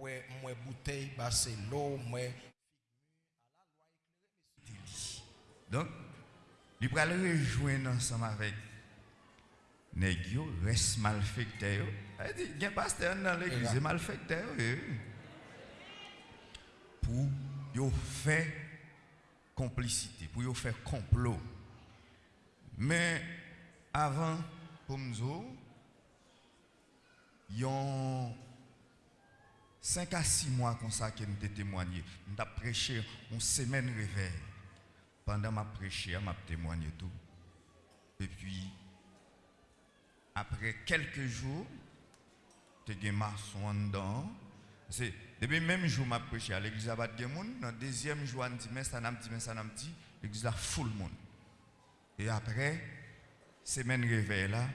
ouais moi bouteille c'est l'eau moi Donc, il va le rejoindre ensemble avec nèg yo, reste malfecteur. Elle dit, il y a un pasteur dans l'église, malfecteur. eh. Pour yo faire complicité, pour yo faire complot. Mais avant, pour nous, il y a 5 à 6 mois comme ça que nous témoigné. Nous avons prêché une semaine réveil. Pendant ma prêché, je témoigné tout. Et puis, après quelques jours, tu as maçon dedans. C'est depuis le même jour, je prêché à l'église à Badgemoun. Dans le deuxième jour, je dis, mais ça n'a dit, mais ça n'a dit. L'église a full monde. Et après, semaine réveil là,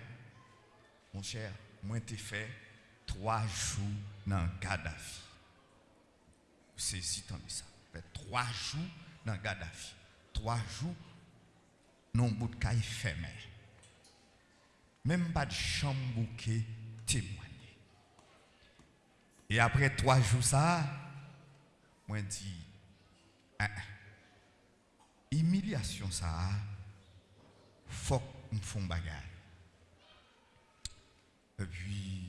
mon cher, moi, t'ai fait trois jours dans Gaddafi. Si de ça. Fait trois jours dans Gaddafi. Trois jours, non bout de caille fermé. Même pas de chambre bouquet témoigné. Et après trois jours, ça, moi dis, ah, ah, humiliation ça, faut qu'on fasse bagarre. Et puis, je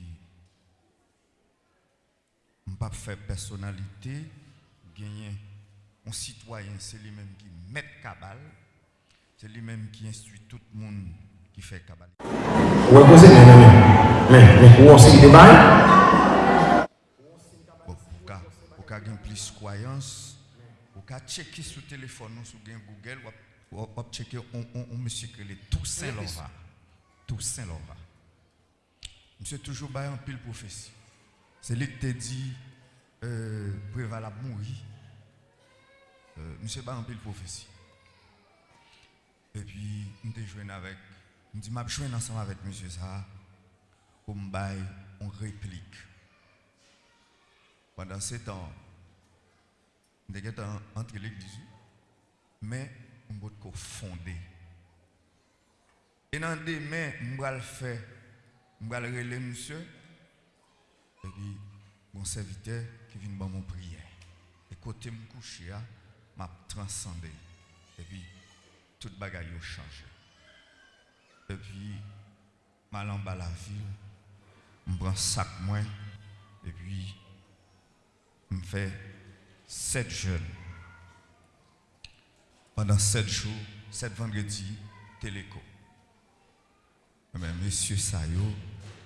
pas faire personnalité, gagner un citoyen, c'est lui-même qui met cabal, c'est lui-même qui instruit tout le monde qui fait cabal. Ouais, posez, mais, mais, mais, où on s'y débat? Pour pour gagner plus croyance, pour qu'à checker sur téléphone, ou sur Google, ou checker on, on, on monsieur que les Toussaint Lova. Toussaint Lova. Monsieur toujours bail en pile prophétie. C'est lui qui t'a dit euh, prévalable mourir. Euh, monsieur bail en pile prophétie. Et puis, te joué avec, nous dit, m'a joué ensemble avec monsieur ça, pour me bail en réplique. Pendant ce temps, avons entre l'église, mais nous avons fondé. Et dans des mains, nous allons le faire, nous allons relayer monsieur, et puis mon serviteur vient dans mon prière. Et côté me coucher, m'a transcendé. Et puis, toute bagaille a changé. Et puis, mal en bas la ville, je prends sac moins, et puis, je fais sept jeûnes. Pendant sept jours, sept vendredis, téléco. Mais monsieur ça, yo,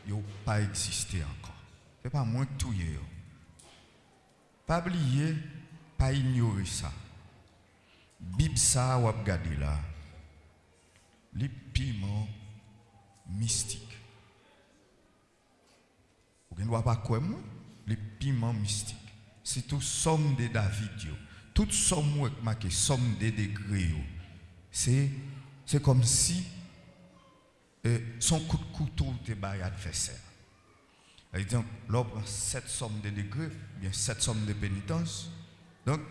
yo pas existé encore. C'est pas moi tout yo. Pas oublier, pas ignorer ça. Bib ça ou regarder là. Les piments mystiques. Vous ne voyez pas quoi moi? Les piments mystiques. C'est tout somme de David. Toute somme marqué somme de degrés yo. C'est comme si euh, son coup de couteau te bail adversaire. Exemple, l'homme sept sommes de degrés, bien sept sommes de pénitence. Donc,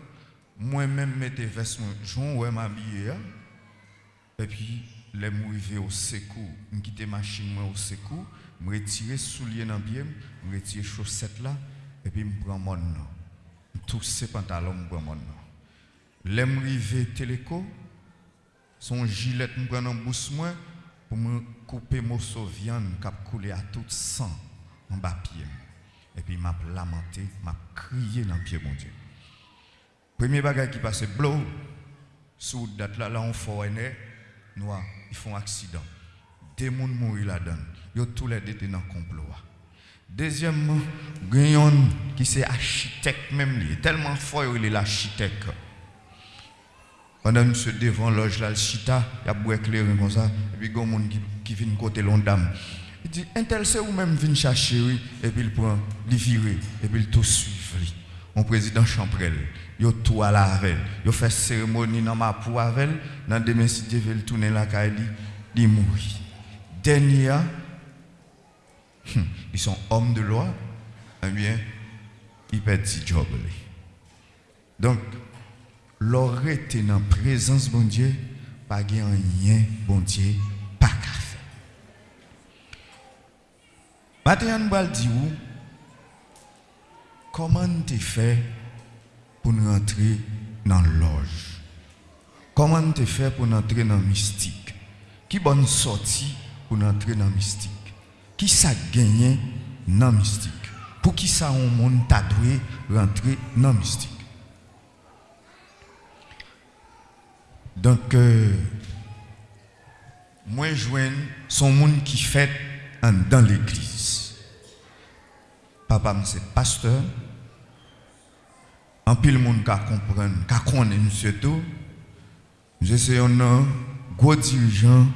moi-même, mettez veste, j'en ouais m'habiller. hein. Et puis, les m'arriver au secours, je quitte machine moi au secours, je retire soulier dans pied, je retire chaussettes là, et puis je prends mon nom. Tous ces pantalons, je prends mon nom. Les m'arriver téléco, son gilet me prend en bouche pour me couper morceau de viande qui a coulé à tout sang en bas pied. Et puis m'a lamenté, m'a crié dans le pied mon Dieu. Premier bagage qui passe blow sous date là là on foreigner noir, ils font accident. Des gens mourent là-dedans. Yo tous les deux dans le complot. Deuxièmement, Gagnon qui c'est architecte même lui, tellement fort il est l'architecte. Pendant monsieur devant loge là, le chita, il a beau éclairer comme ça, et puis il y a un monde qui, qui vient côté l'on dame. Il dit, tel c'est ou même vient chercher, et puis il prend, il et puis il tout suivre. lui. Mon président Champrel, il tout à la il fait cérémonie dans ma peau dans demain si Dieu veut tourner la caille, il mourit. Dernier, hum, ils sont hommes de loi, eh bien, ils perdent ce job. Donc, l'aurait été dans la présence bon Dieu, pas de rien, bon Dieu, pas qu'à faire. Maintenant, on dire, comment tu fait pour nous entrer dans l'orge? Comment tu fait pour entrer dans le mystique? Qui bonne sortie pour entrer dans le mystique? Qui ça gagné dans le mystique? Pour qui ça on monde t'a rentrer dans le mystique? Donc euh, moi je son monde qui fait dans l'église. Papa c'est pasteur. En pile monde qui comprendre, qui connaît monsieur tout. Je suis un gros dirigeant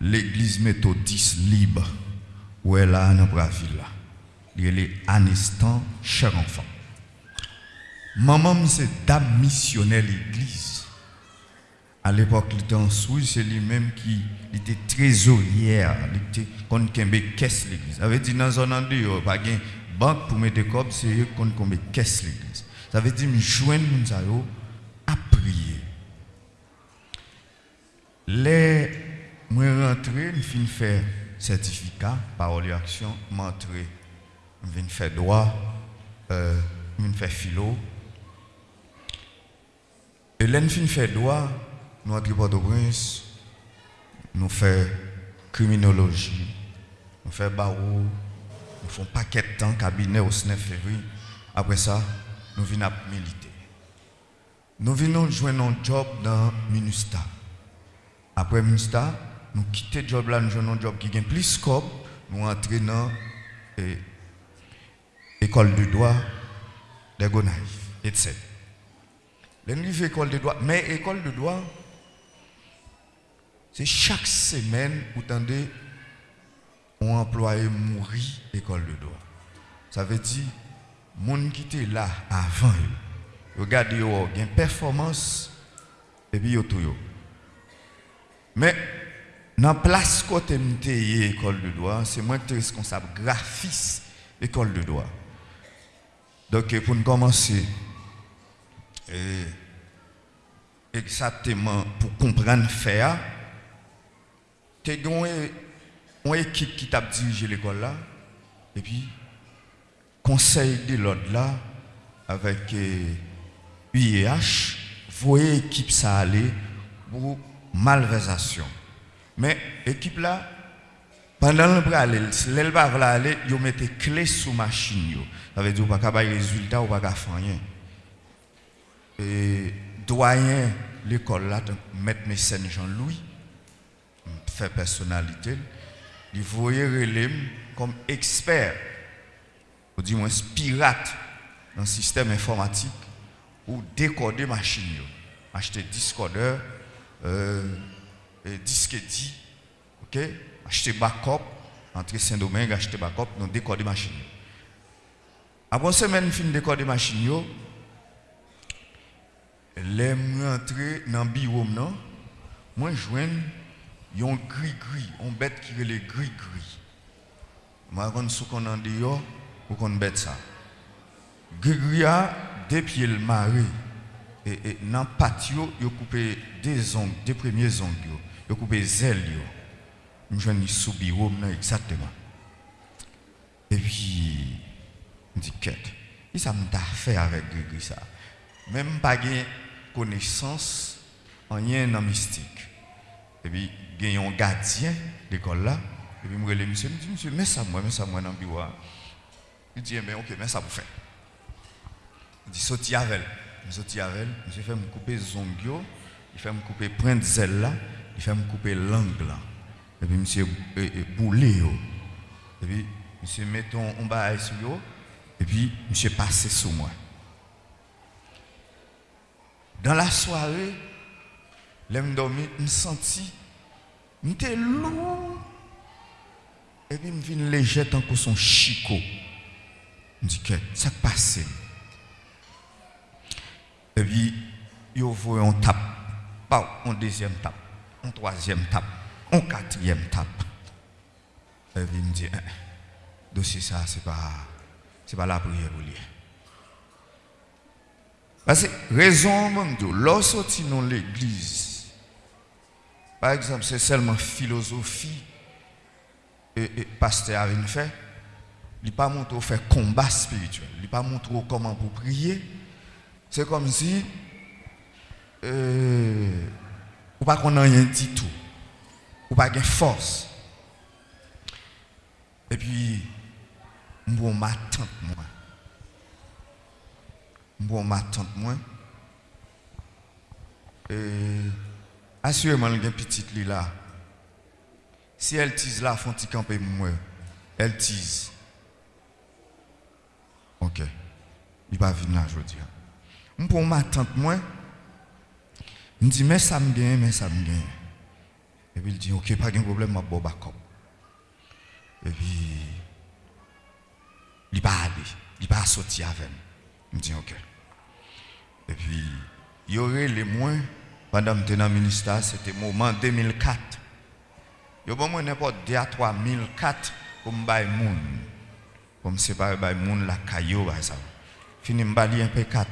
l'église méthodiste libre où elle a dans Braville là. Il est Anestan, cher enfant. Maman c'est dame missionnaire l'église. À l'époque, il était en Suisse, c'est lui-même qui il était trésorière, il était qu'on caisse l'église. Ça veut dire dans zone en dehors, pas gain banque pour mettre cobs, c'est qu'on kembe caisse l'église. Ça veut dire me joindre moun yo à prier. Les moi rentré, je fin faire certificat parole et action, m'entré, je viens faire droit, euh, je viens faire philo. Et là, fin fait droit, nous entrons Port-au-Prince, nous faisons criminologie, nous faisons barreau, nous faisons paquet de temps, cabinet au 9 février. Après ça, nous venons militer. Nous venons joindre un job dans Minusta. Après Minusta, nous quittons le job là, nous joignons un job qui a plus de scope, nous entrons dans l'école de droit de Gonaïve, etc. L'église école de droit, mais école de droit, c'est chaque semaine, vous entendez, on employé mourir école de droit. Ça veut dire, monde qui était là avant, regardez, il y a une performance, et puis il y a tout. Mais, dans la place côté m'te école de droit, c'est moi qui suis responsable graphiste école de droit. Donc, pour nous commencer, et exactement pour comprendre faire, tu as une équipe qui t'a dirigé l'école là, et puis conseil de l'ordre là, avec euh, UIH, voyez équipe ça aller pour malversation. Mais équipe là, pendant le bras l'elle va aller, ils mettent clé sous machine. Ça veut dire pas qu'à résultat ou pas faire rien et doyen l'école là, donc, maître mécène Jean-Louis, fè personalite, li voye relèm kom eksper, ou di mwen spirat nan sistem informatik, ou dekode machin yo. Achete diskodeur, euh, diske di, ok, achete bakop, entre Saint-Domingue, achete bakop, non dekode machin yo. Apon semen fin dekode machin yo, lèm rentre nan biwom nan, mwen jwen Moi, je joins un gris-gris, un bête qui est le gris-gris. Je pas qu'on en dehors ou qu'on bête ça. Gris-gris a deux pieds le maré. Et, et dans le patio, il a coupé deux ongles, deux premiers ongles. Il a coupé les ailes. Je joins sous bureau, exactement. Et puis, je me dis, quête. Et ça m'a fait avec gris-gris ça? Même pas de connaissance en rien dans mystique. Et puis, il y un gardien de l'école là. Et puis, je me monsieur, je me dis, monsieur, mets ça moi, mets ça moi dans le bureau. Il dit, mais ok, mets ça pour faire. Il dit, sorti avec elle. Je avec monsieur fait me couper zongio, il fait me couper prendre là, il fait me couper langue là. Et puis, monsieur, boulé. Et puis, monsieur, mettons un bail sur yo. Et puis, monsieur, passé sur moi. Dans la soirée, l'aime dormir, je me senti, j'étais lourd. Et puis, je me léger tant que son chicot. Je dis, que ça passe. Et puis, il voit on tape, pas un deuxième tape, un troisième tape, un quatrième tape. Et puis, il me dit, eh, dossier ça, c'est pas, pas la prière pour lui. Parce que, raison, lorsque sorti dans l'église, par exemple, c'est seulement philosophie et, et pasteur a fait, Il pas montré faire combat spirituel. Il pas montré comment pour prier. C'est comme si euh, ou pas qu'on a rien dit tout. Ou pas de force. Et puis, bon ma tante moi. Bon ma moi. Et Assurément, il y a petite li là. Si elle tise là, font petit camper moi. Elle tise. OK. Il va venir là aujourd'hui. Pour ma tante moi, il me dit mais ça me gagne, mais ça me gagne. Et puis il dit OK, pas de problème, ma bon backup. Et puis il va aller, il va sortir avec. Il me dit OK. Et puis il y aurait les moins Pendant que dans le ministère, c'était le moment 2004. Yo bon mwen n'importe 2 à 3 1004 comme bay moun. Comme séparer bay moun la kayo ba ça. Fini m'bali un P4.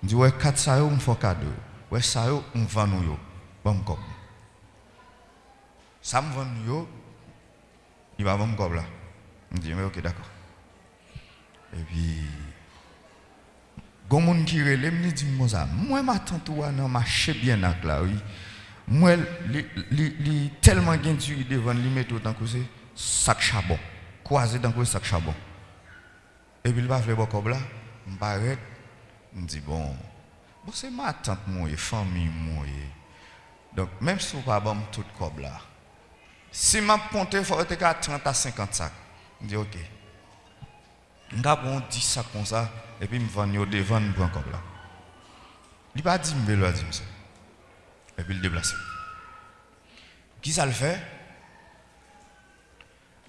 M'di ouais 4 ça yo m'fò cadeau. Ouais ça yo m'van nou yo. Bon m'kop. Ça m'van yo. Il va bon m'kop là. M'di mais OK d'accord. Et puis Gon moun ki relem ni di moun sa, mwen ma tantou anan mache bien ak la oui. Mwen li, li, li telman gen tiri devan li meto tankou se sak chabon. Kwaze tankou sak chabon. E bil ba fle bokob la, mba ret, mdi bon, bon se ma tant mwen, fami mwen. Donk menm sou pa bom tout kob la. Si mwen ponte fote ka 30 a 50 sak, mdi okey. Nga bon di sa kon sa, epi m van yo devan m pran kop la. Li pa di m belo a di m se. Epi l deblase. Ki sa l fe?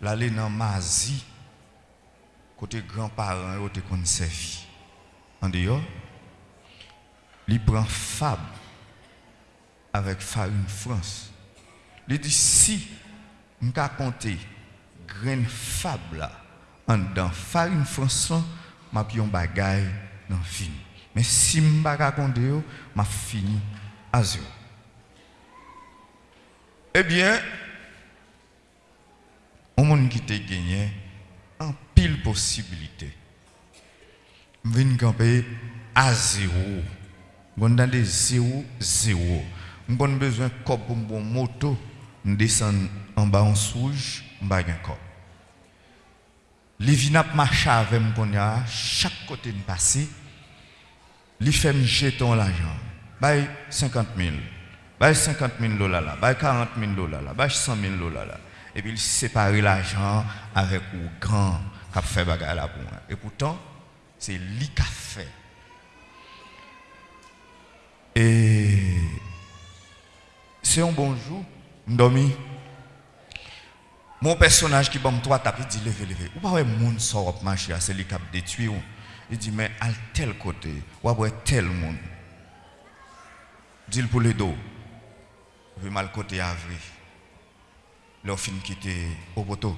La le nan mazi, kote granparan yo te kon sevi. An de yo, li pran fab avèk farin frans. Li di si m ka konte gren fab la, en dans farine France m'a pion bagay dans fini. Mais si m'pa raconte yo, m'a fini à zéro. Eh bien, on monde qui te gagné en pile possibilité. Vinn camper à zéro. On dans des zéro zéro. On a besoin de pour bon moto, on descend en bas en souge, pas un. Les vinap marche avec moi chaque côté de passer. Les fait me jeton l'argent. Bay 50 000. Bay 50 000 dollars là. Bay 40 000 dollars là. Bay 100 000 dollars là. Et puis il sépare l'argent avec ou grand qui a fait bagarre là pour moi. Et pourtant, c'est lui qui fait. Et c'est un bon jour, dormi. Mon personnage qui bon toi tapé dit levé levé. Ou pas ouais monde sort marcher c'est lui qui a détruit. Il dit mais à tel côté, ou ouais tel monde. Dit pour les dos. Vu mal côté avri. Leur fin quitté au poteau.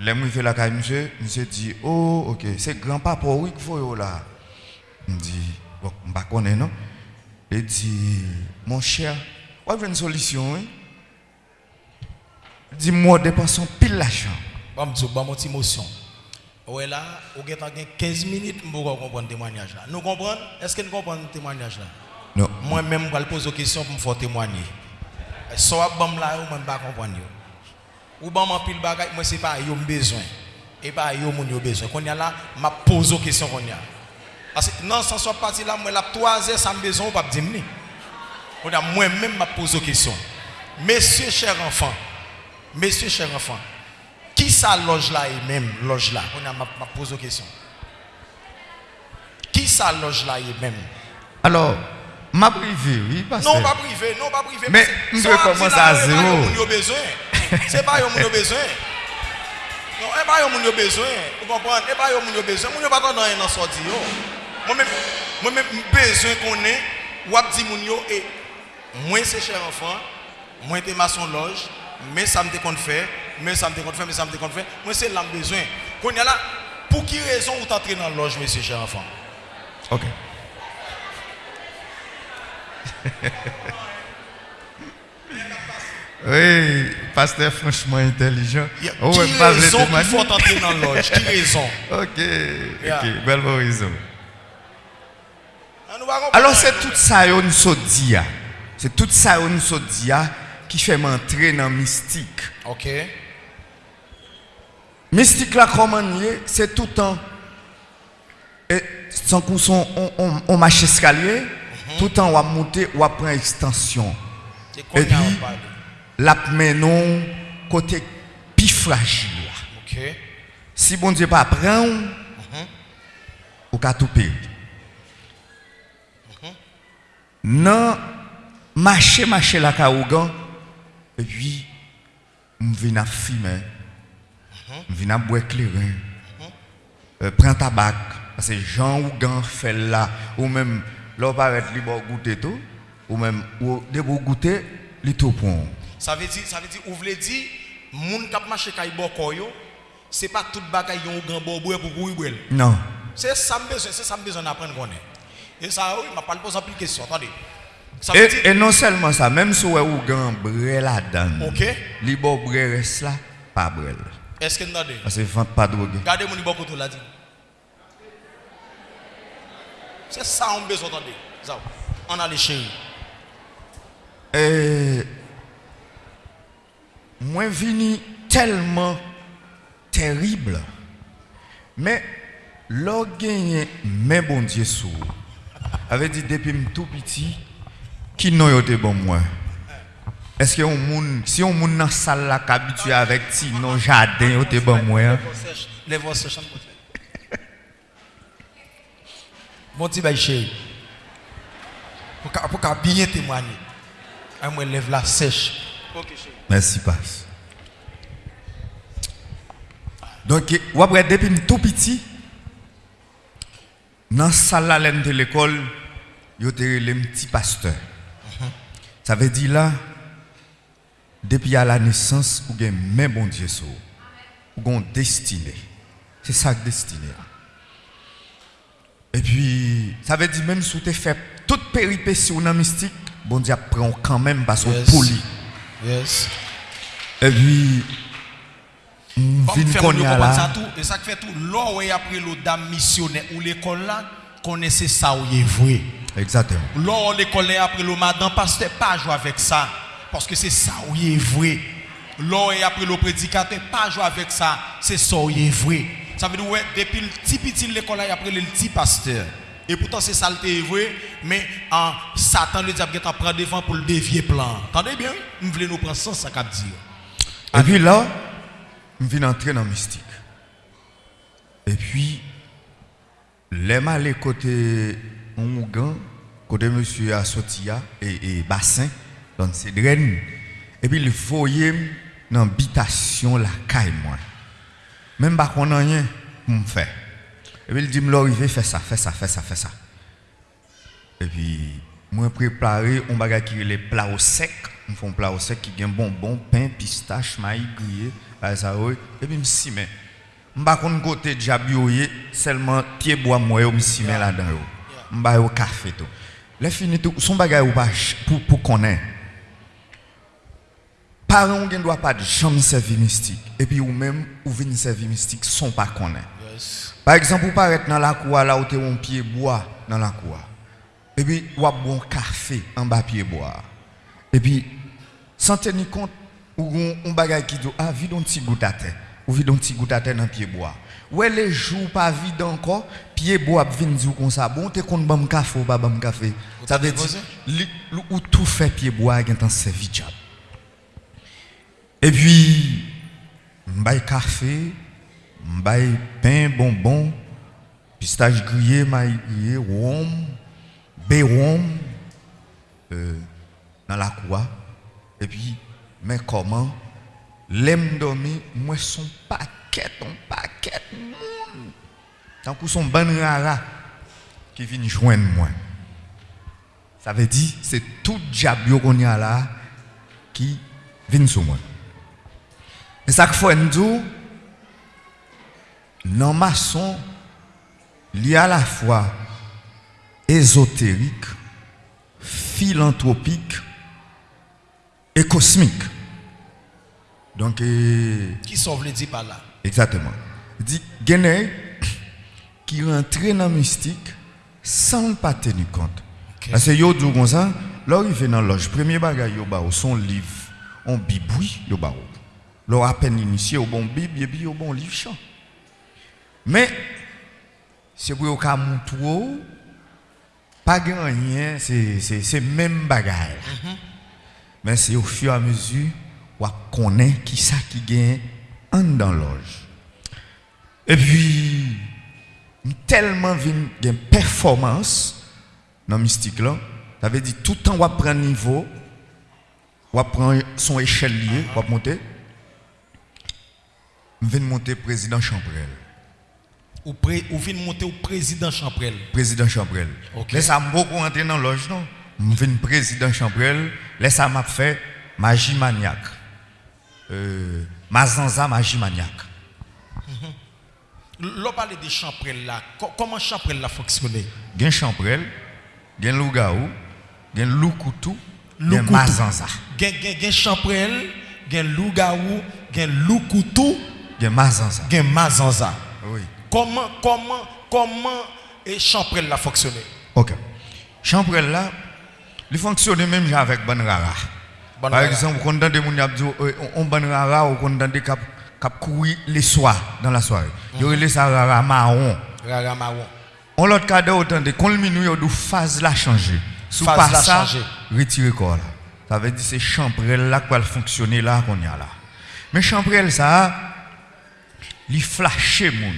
Les fait la caille monsieur, monsieur dit "Oh, OK, c'est grand-papa oui qu'il faut là." Il dit "Bon, on pas connaît non?" Il dit "Mon cher, on a une solution hein? Dis-moi, dépensons pile l'argent. Bon, je vais mon émotion. Ouais là, au gain 15 minutes, je comprendre le témoignage là. Nous comprenons Est-ce que nous comprenons le témoignage là Non. Moi-même, je vais poser des questions pour me faire témoigner. Soit bam là, ou même pas comprendre. Ou bam en pile bagage, moi c'est pas yo besoin. Et pas yo mon yo besoin. Qu'on y a là, m'a poser des questions qu'on y a. Parce que non, sans soit parti là, moi la 3 heures, ça me besoin ou pas dire. On a moi-même m'a pose des questions. Messieurs chers enfants, Messieurs, chers enfants, qui ça loge là et même loge là? On a m'a posé une question. Qui ça loge là et même? Alors, ma privé, oui, parce Non, pas privé, non, pas privé. Mais, je vais commencer à zéro. C'est pas yo besoin. Non, c'est pas yo besoin. Vous comprenez? C'est pas yo besoin. Moun yo pas dans dans sorti yo. Moi même moi même besoin qu'on ait ou ap di moun yo et moi c'est cher enfant, moi t'es maçon loge mais ça me compte faire, mais ça me compte faire, mais ça me compte faire. Moi, c'est l'âme besoin. Qu'on y a là, pour qui raison vous entrez dans la loge, monsieur cher enfant Ok. Oui, pasteur franchement intelligent. Y a- Oh, Qui ouais, raison qu'il faut entrer dans l'loge Qui raison? Ok, Yeah. ok, belle raison. Ah, nous. Alors c'est tout ça on se dit. C'est tout ça on se dit ki fèm antre nan mistik. Ok. Mistik la koman liye, se toutan, e, san kou son on, on, on mache eskalye, mm -hmm. toutan wap monte, wap pren ekstansyon. E pi, lap menon kote pi fragil la. Ok. Si bon diye pa pren, mm -hmm. ou ka tou peri. Mm -hmm. Nan, mache mache la ka ougan, et puis, on vient à fumer, on vient à boire clairin, euh, prends tabac, parce que Jean ou Gan fait là, ou même, là, on paraît libre goûter tout, ou même, ou de vous goûter, li tout. Ça veut dire, ça veut dire, ou voulez dire, moun kap marché kay boko yo, c'est pas tout bagay yon grand bo boue pour boue. Non. C'est ça me besoin, c'est ça me besoin d'apprendre connaître. Et ça, oui, m'a pas posé plus de questions. Attendez. Et, et, non seulement ça, même si vous avez un brel là-dedans, okay. les bon bré reste là, pas brel. Est-ce que vous avez Parce que vous ne pas drogue. Regardez mon bon côté là. C'est ça qu'on besoin d'entendre. On a les chéris. Et... Moi, vini tellement terrible. Mais, l'orgueil, mais bon Dieu, sous. Avait dit depuis tout petit, qui non yo te bon moi. Est-ce que moun si on moun dans salle là habitué avec ti non jardin te bon moi. Les voix sèches. Bon petit bail chéri. Pour qu'à bien témoigner. Un moi lève la sèche. OK chéri. Merci, passe. Donc, après, depuis tout petit, dans la salle de l'école, yo te le petit pasteur. Ça veut dire là, depuis à la naissance, vous avez même bon Dieu sur vous. Vous avez destiné. C'est ça que destiné. Et puis, ça veut dire même si vous avez fait toute péripétie ou non mystique, bon Dieu prend quand même parce que yes. poli. Yes. Et puis, Vin konye ala E sak fe tou, lò wè apre lò dam misyonè Ou lè kon la, konè se sa ou ye vwe est. Exactement. Là où l'école est après le madame pasteur pas jouer avec ça parce que c'est ça où est vrai. Là est après le prédicateur pas jouer avec ça, c'est ça où est vrai. Ça veut dire ouais depuis le petit petit l'école après le petit pasteur. Et pourtant c'est ça le vrai, mais en Satan le diable qui prend devant pour le dévier plan. Entendez bien? Nous voulons nous prendre ça ça cap dire. Et puis là, je viens entrer dans le mystique. Et puis, les malais côté Mougan, côté monsieur Assotia et, et Bassin, dans ces draines. Et puis, il voyait dans l'habitation la caille, moi. Même pas qu'on a rien pour me faire. Et puis, il dit, me arrivé, fais ça, fais ça, fais ça, fais ça. Et puis, moi, préparé, on va qui les plats au sec. On fait un plat au sec qui a bonbon, pain, pistache, maïs grillé. Et puis, je me suis mis. Je ne sais pas côté de seulement pied bois, moi, je me suis mis là-dedans. Je vais au café. Tout. Là, fini tout. Son bagage ou pas pour, pour connaître. Parents ne doivent pas de jamais servir mystique. Et puis, ou même, ou venir servir mystique, sont pas connaître. Yes. Par exemple, vous paraître dans la cour, là où tu un pied bois dans la cour. Et puis, vous avez un café en bas pied bois. Et puis, sans tenir compte, ou un bagage qui dit, ah, vide un petit goutte à terre. Ou vide un petit goutte à terre dans pied bois. Ouais, les jours pas vide encore, pied bois vient dire comme ça. Bon, tu compte bon café ou pas bon café. Ça veut dire, ou tout fait pied bois, a un servi job. Et puis, m'baye café, m'baye pain, bonbon, pistache grillé, maïs grillé, rhum, béron, euh, dans la cour. Et puis, mais comment, l'aime dormir, moi son paquet, ton paquet, moun. Tant que son ban rara qui vient joindre moi. Ça veut dire, c'est tout diable qu'on y a là qui vient sur moi. Et ça que faut nous dire, non maçon, il y a à la fois ésotérique, philanthropique et cosmique. Donc, euh, Qui sauve le dit par là? Exactement. Il dit, Gené qui rentre dans la mystique sans ne pas tenir compte. Parce que yo dit comme ça, là il fait dans loge, premier bagage yo ba son livre, on bible oui, yo ba. Là à peine initié au bon bible et puis au bon livre chant. Mais c'est pour ka moutro pas rien, c'est c'est c'est même bagage. Mais c'est au fur et à mesure ou connaît qui ça qui gagne en dans loge. Et puis tellement une performance dans mystique là, ça veut dire tout le temps on prend niveau, on prend son échelle liée, on monter. Je viens de monter président Champrel. Ou, pré, ou vient monter au président Champrel. Président Champrel. Ok. Laisse ça beaucoup entrer dans la loge non? Je viens président Champrel, laisse m'a fait magie maniaque. Euh, Mazanza magie maniaque. L'on parle de Champrel là. Comment Champrel là fonctionne Gen Champrel, gen Lougaou, gen Loukoutou, gen Loukoutou. Mazanza. Gen, gen, gen Champrel, gen Lougaou, gen Loukoutou, Gen Mazanza. gen Mazanza. Oui. Comment, comment, comment et Champrel là fonctionne Ok. Champrel là, il fonctionne même avec Ban Rara. Ban Par exemple, quand on dit on Ban Rara dit cap cap courir les soirs dans la soirée. Ça Rara marron. Rara Marron. On l'autre cas autant de quand le minuit phase la changer. Sous pas ça, retirer corps là. Ça veut dire c'est là qui va fonctionner là qu'on y a là. Mais ça li flasher moun.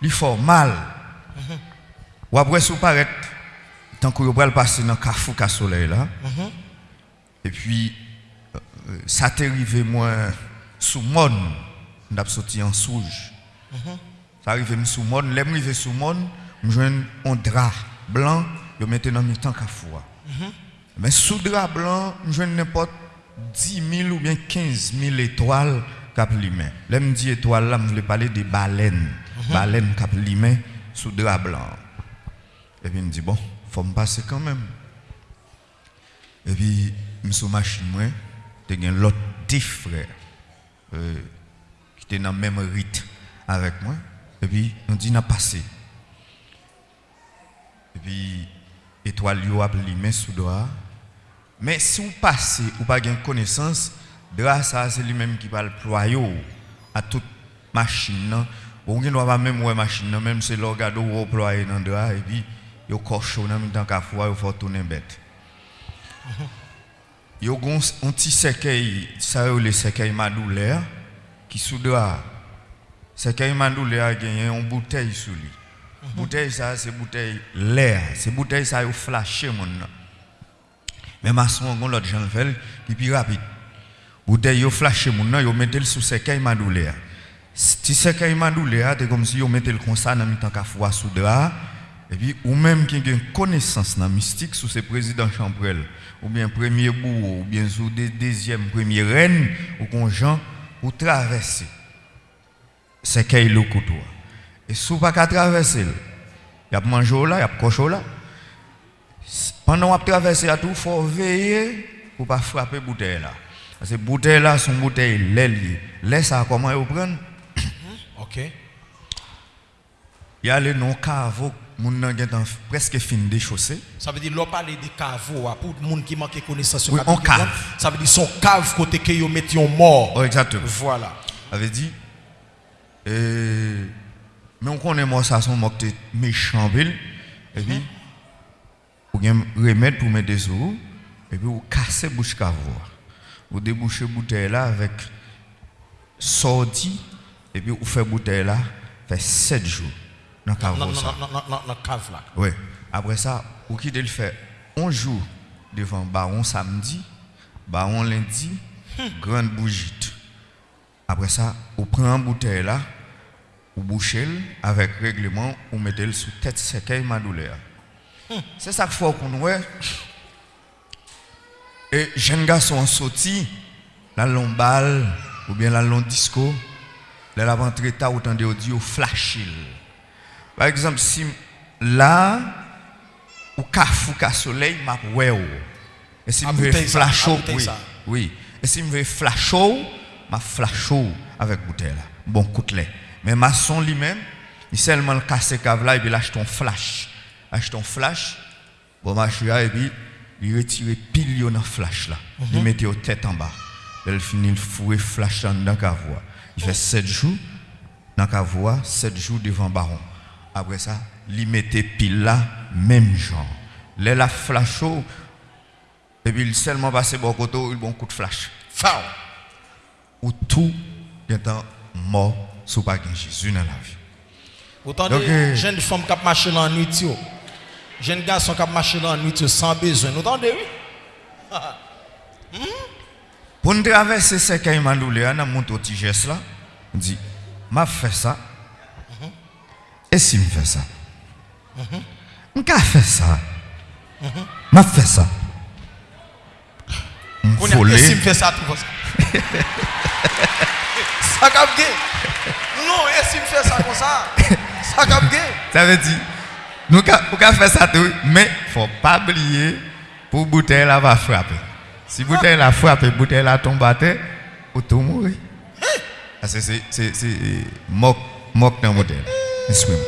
Li mal. Ou après sous paraître tant que vous passer dans ka soleil là. Et puis euh, euh, ça t'est arrivé moi sous mon sorti en souge. Ça arrive sous mon, l'aime arrivé sous mon, me un drap blanc, je mettais dans mi temps Kafou. Mais sous drap blanc, je joindre n'importe 10 000 ou bien 15 000 étoiles cap limé. L'aime dit étoiles là, je voulais parler des baleines. Baleines cap limé sous drap blanc. Et puis il me dit, bon, faut me passer quand même. Et puis, je suis machine, moi, il y a l'autre 10 frères euh, qui étaient dans le même rite avec moi. Et puis, on dit, on a passé. Et puis, étoile, yo a limé sous doigt. Mais si vous passez ou pas de connaissance, drap ça c'est lui-même qui va le ployer à toute machine. Ou ne pas même ouais machine, même c'est l'orgado ou ployer dans drap et puis yo coche dans même temps qu'à il faut tourner bête. Yo gon un petit cercueil, ça yo le cercueil madouleur qui sous drap. Cercueil madouleur a gagné une bouteille sous lui. Bouteille ça c'est bouteille l'air, c'est bouteille ça yo flashé mon nan. Mais maçon on l'autre Jean fait qui plus rapide. Bouteille yo flashé moun nan yo mettel sous cercueil madouleur. Si cercueil madouleur c'est comme si yo mettel comme ça dans mi temps drap et puis ou même qui a une connaissance dans mystique sous ce président Champrel ou bien premier bourreau ou bien sous deuxième premier reine ou qu'on Jean ou traverser cercueil le couteau? Et sous pas qu'à traverser, il y a mangé là, il y a cocho là. Pendant qu'on traverse tout, il faut veiller pour ne pas frapper bouteille là. Parce que bouteille là, son bouteille, l'aile, laisse ça comment ils prennent. Ok. Il y a les non caveau, moun nan gen presque fin déchaussé. Ça veut dire, l'on parle de caveau, pour les gens qui manquent connaissance sur Oui, on cave. Ça veut dire, son cave côté que yo metti mort. Oh, exactement. Voilà. avait dit euh, mais on connaît moi ça son moque méchant ville et puis ou gen remède pour mettre des sous et puis vous casser bouche cavo vous débouchez bouteille là avec sorti et puis vous fait bouteille là fait 7 jours dans Non, ça non, non, non, non, cave là. oui après ça vous quittez le fait? Un jour devant baron samedi baron lundi grande bougie après ça, vous prenez une bouteille là, vous bouchez avec règlement, vous mettez sous tête cercueil madouleur. C'est ça qu'il faut qu'on voit. Et jeunes garçons sortis, la lombale, ou bien la long disco, là la rentrée tard, autant de audio flash. Par exemple, si là, ou kafou ka soleil, m'a ouais. ou. Et si me veux flash oui. Oui. Et si me veux flash ma flash avec bouteille là. Bon lait. Mais maçon lui-même, il seulement le casse cave là et puis il achète un flash. Achète un flash. Bon machin et puis il retire pile dans flash là. Il mettait aux tête en bas. Il finit le fouet flash dans la cavoie. Il fait 7 jours dans la cavoie, 7 jours devant baron. Après ça, il mettait pile là même genre. Là la flash et puis il seulement passé bon côté, il bon coup de flash. Fao. Ou tout étant mort sous pas Jésus dans la vie. Autant Donc, de euh, jeunes femmes qui marchent dans la nuit, jeunes garçons qui marchent dans la nuit sans besoin. Vous entendez, oui? Pour nous traverser ce qu'il m'a doulé, on a monté au petit geste là, on dit, m'a fait ça. Et si me fait ça? On a fait ça? M'a fait ça. Qu'on a M'volé. essayé de faire ça tout comme ça. Ça cap gay. Non, essayez de faire ça comme ça. Ça cap gay. Ça veut dire, nous avons fait ça tout, mais il ne faut pas oublier, pour bouteille va frapper. Si bouteille là frappe, bouteille là tombe à terre, ou tout mourir. Que c'est c'est moque Excusez-moi.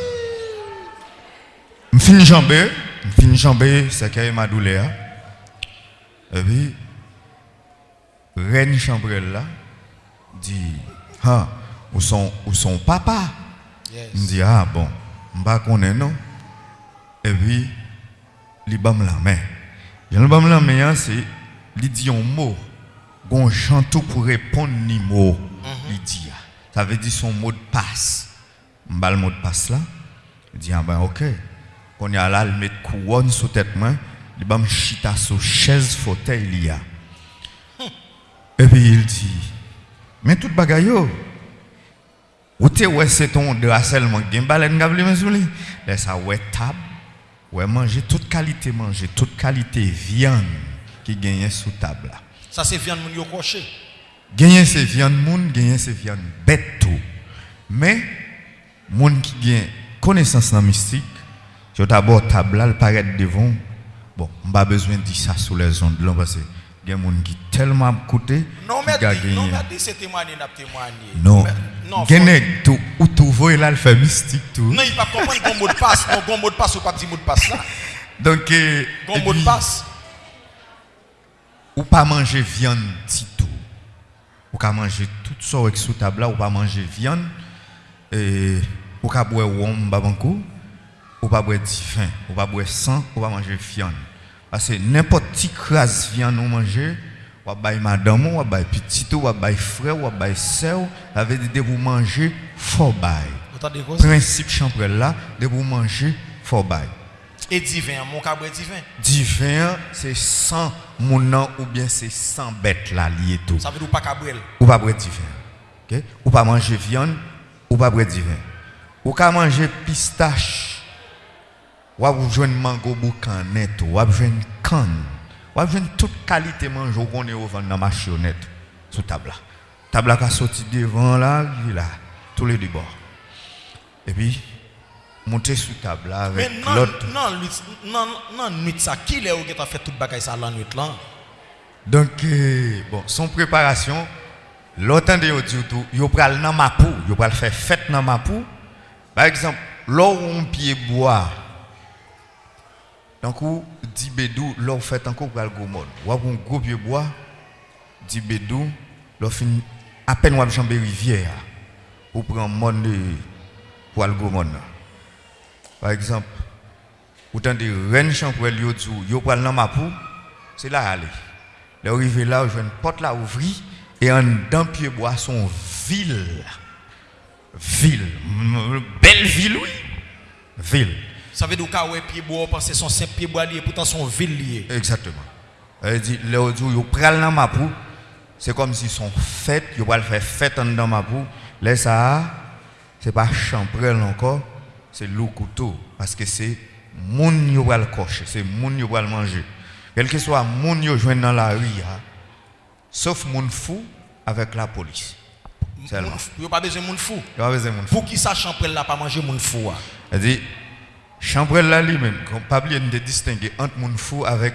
Je finis jambé, je finis jambé, c'est qu'il m'a douleur. Et puis reine chambrelle là dit ah où son où son papa? Yes. me dit, ah bon, je ne connais non? Et puis, il bam la main. Le bam la main, c'est, il dit un mot. Un chantou pour répondre ni mot. Il dit, ah. ça veut dire son mot de passe. Je le mot de passe là. Il dit, ah ben ok. Quand il y a là, il met couronne sous tête main. Il bam chita sur chaise fauteuil il y a. Et puis il dit, mais tout bagaille ou te ouais c'est ton de harcèlement gen baleine gavle men sou li. Laisse ça ouais table, ouais manger toute qualité manger, toute qualité viande qui gagne sous table là. Ça c'est viande moun yo coché. Gagner c'est viande moun, gagner c'est viande bête tout. Mais moun qui gagne connaissance dans mystique, je d'abord table là, le paraît devant. Bon, on pas besoin de dire ça sous les ondes là parce que gen moun qui tellement coûté Non, mais a non, mais c'est témoigné, n'a témoigné. Non. Non, Gen faut- nèg tout ou là, le fait mystique tout. non, il va comprendre qu'on mot de passe. Qu'on mot de passe ou pas petit mot de passe là. Donc, euh, Qu'on et mot de passe. ou pas manger viande petit tout. Ou pas manger tout ça avec sous table là, ou pas manger viande. Et, ou pas boire rhum babankou. Ou pas boire du vin, ou pas boire sang, ou pas manger viande. Parce que n'importe qui crase viande ou manger, ou pas madame, ou pas petit ou pas frère, ou pas sœur, ça veut dire de vous manger, faut bail. Vous entendez quoi? Principe chambrel là, de vous manger, faut bail. Et divin, mon cabret divin? Divin, c'est 100 mounans ou bien c'est 100 bêtes là liées tout. Ça veut dire pas cabrel. Ou pas boire divin. OK? Ou pas manger viande, ou pas boire divin. Ou pas manger pistache. Ou pas joindre mango boucan net, ou pas joindre canne. Ou joindre toute qualité manger qu'on est au vent dans ma chionnette sous table. Table qui a sorti devant là, il là, tous les deux bords. Et puis monter sous table là avec non, l'autre. non, non, non, nuit ça, qui est où qui a fait toute bagaille ça la nuit là? Donc, euh, bon, son préparation, dit tout, yo pral nan mapou, yo pral faire fête nan mapou. Par exemple, là où on pied bois, donc dit bédou, là où fait encore pral go mode. Ou un gros pied bois, dit bédou, là fin à peine ou jambe rivière, ou prend monde de pour go mode. là. Par exemple, autant de reine champrel yo dit yo pral nan mapou, c'est là aller. Là arrivé là, je une porte là ouvrie et en dedans pied bois son ville. Ville, belle ville oui. Ville. Ça veut dire qu'à ouais pied bois, penser son simple pied bois lié, pourtant son ville lié. Exactement. Elle dit là où yo pral dans ma pou, c'est comme si son fête, yo pral faire fête dans ma pou. Là ça c'est pas champrel encore, c'est loup couteau parce que c'est moun yo pral cocher, c'est moun yo pral manger. Quel que soit moun yo joindre dans la rue, hein, sauf moun fou avec la police. Seulement. Il n'y a pas besoin de monde fou. Il y a pas besoin de moun fou. Pour qui ça champrel là pas manger monde fou ah? Elle dit, chambrel là lui-même, qu'on pas oublier de distinguer entre moun fou avec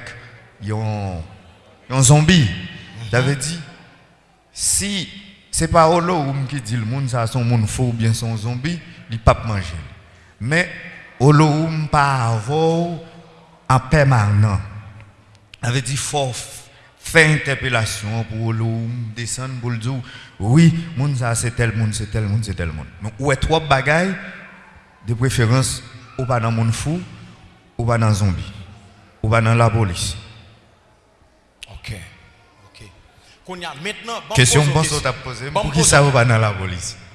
un, zombie. Ça veut dire, si c'est pas Olohoum qui dit le monde ça son monde faux ou bien son zombie, il pas manger. Mais Olohoum pas avoir en permanent. Avait dit faut faire interpellation pour Olohoum descendre pour le oui, ça c'est tel monde, c'est tel monde, c'est tel monde. Mais où est trois bagailles? De préférence ou pas dans monde fou ou pas dans zombie ou pas dans la police. OK. OK. Qu'on y a maintenant bon, Question bon ça t'a posé Bon, pour qui ça ou pas dans la police?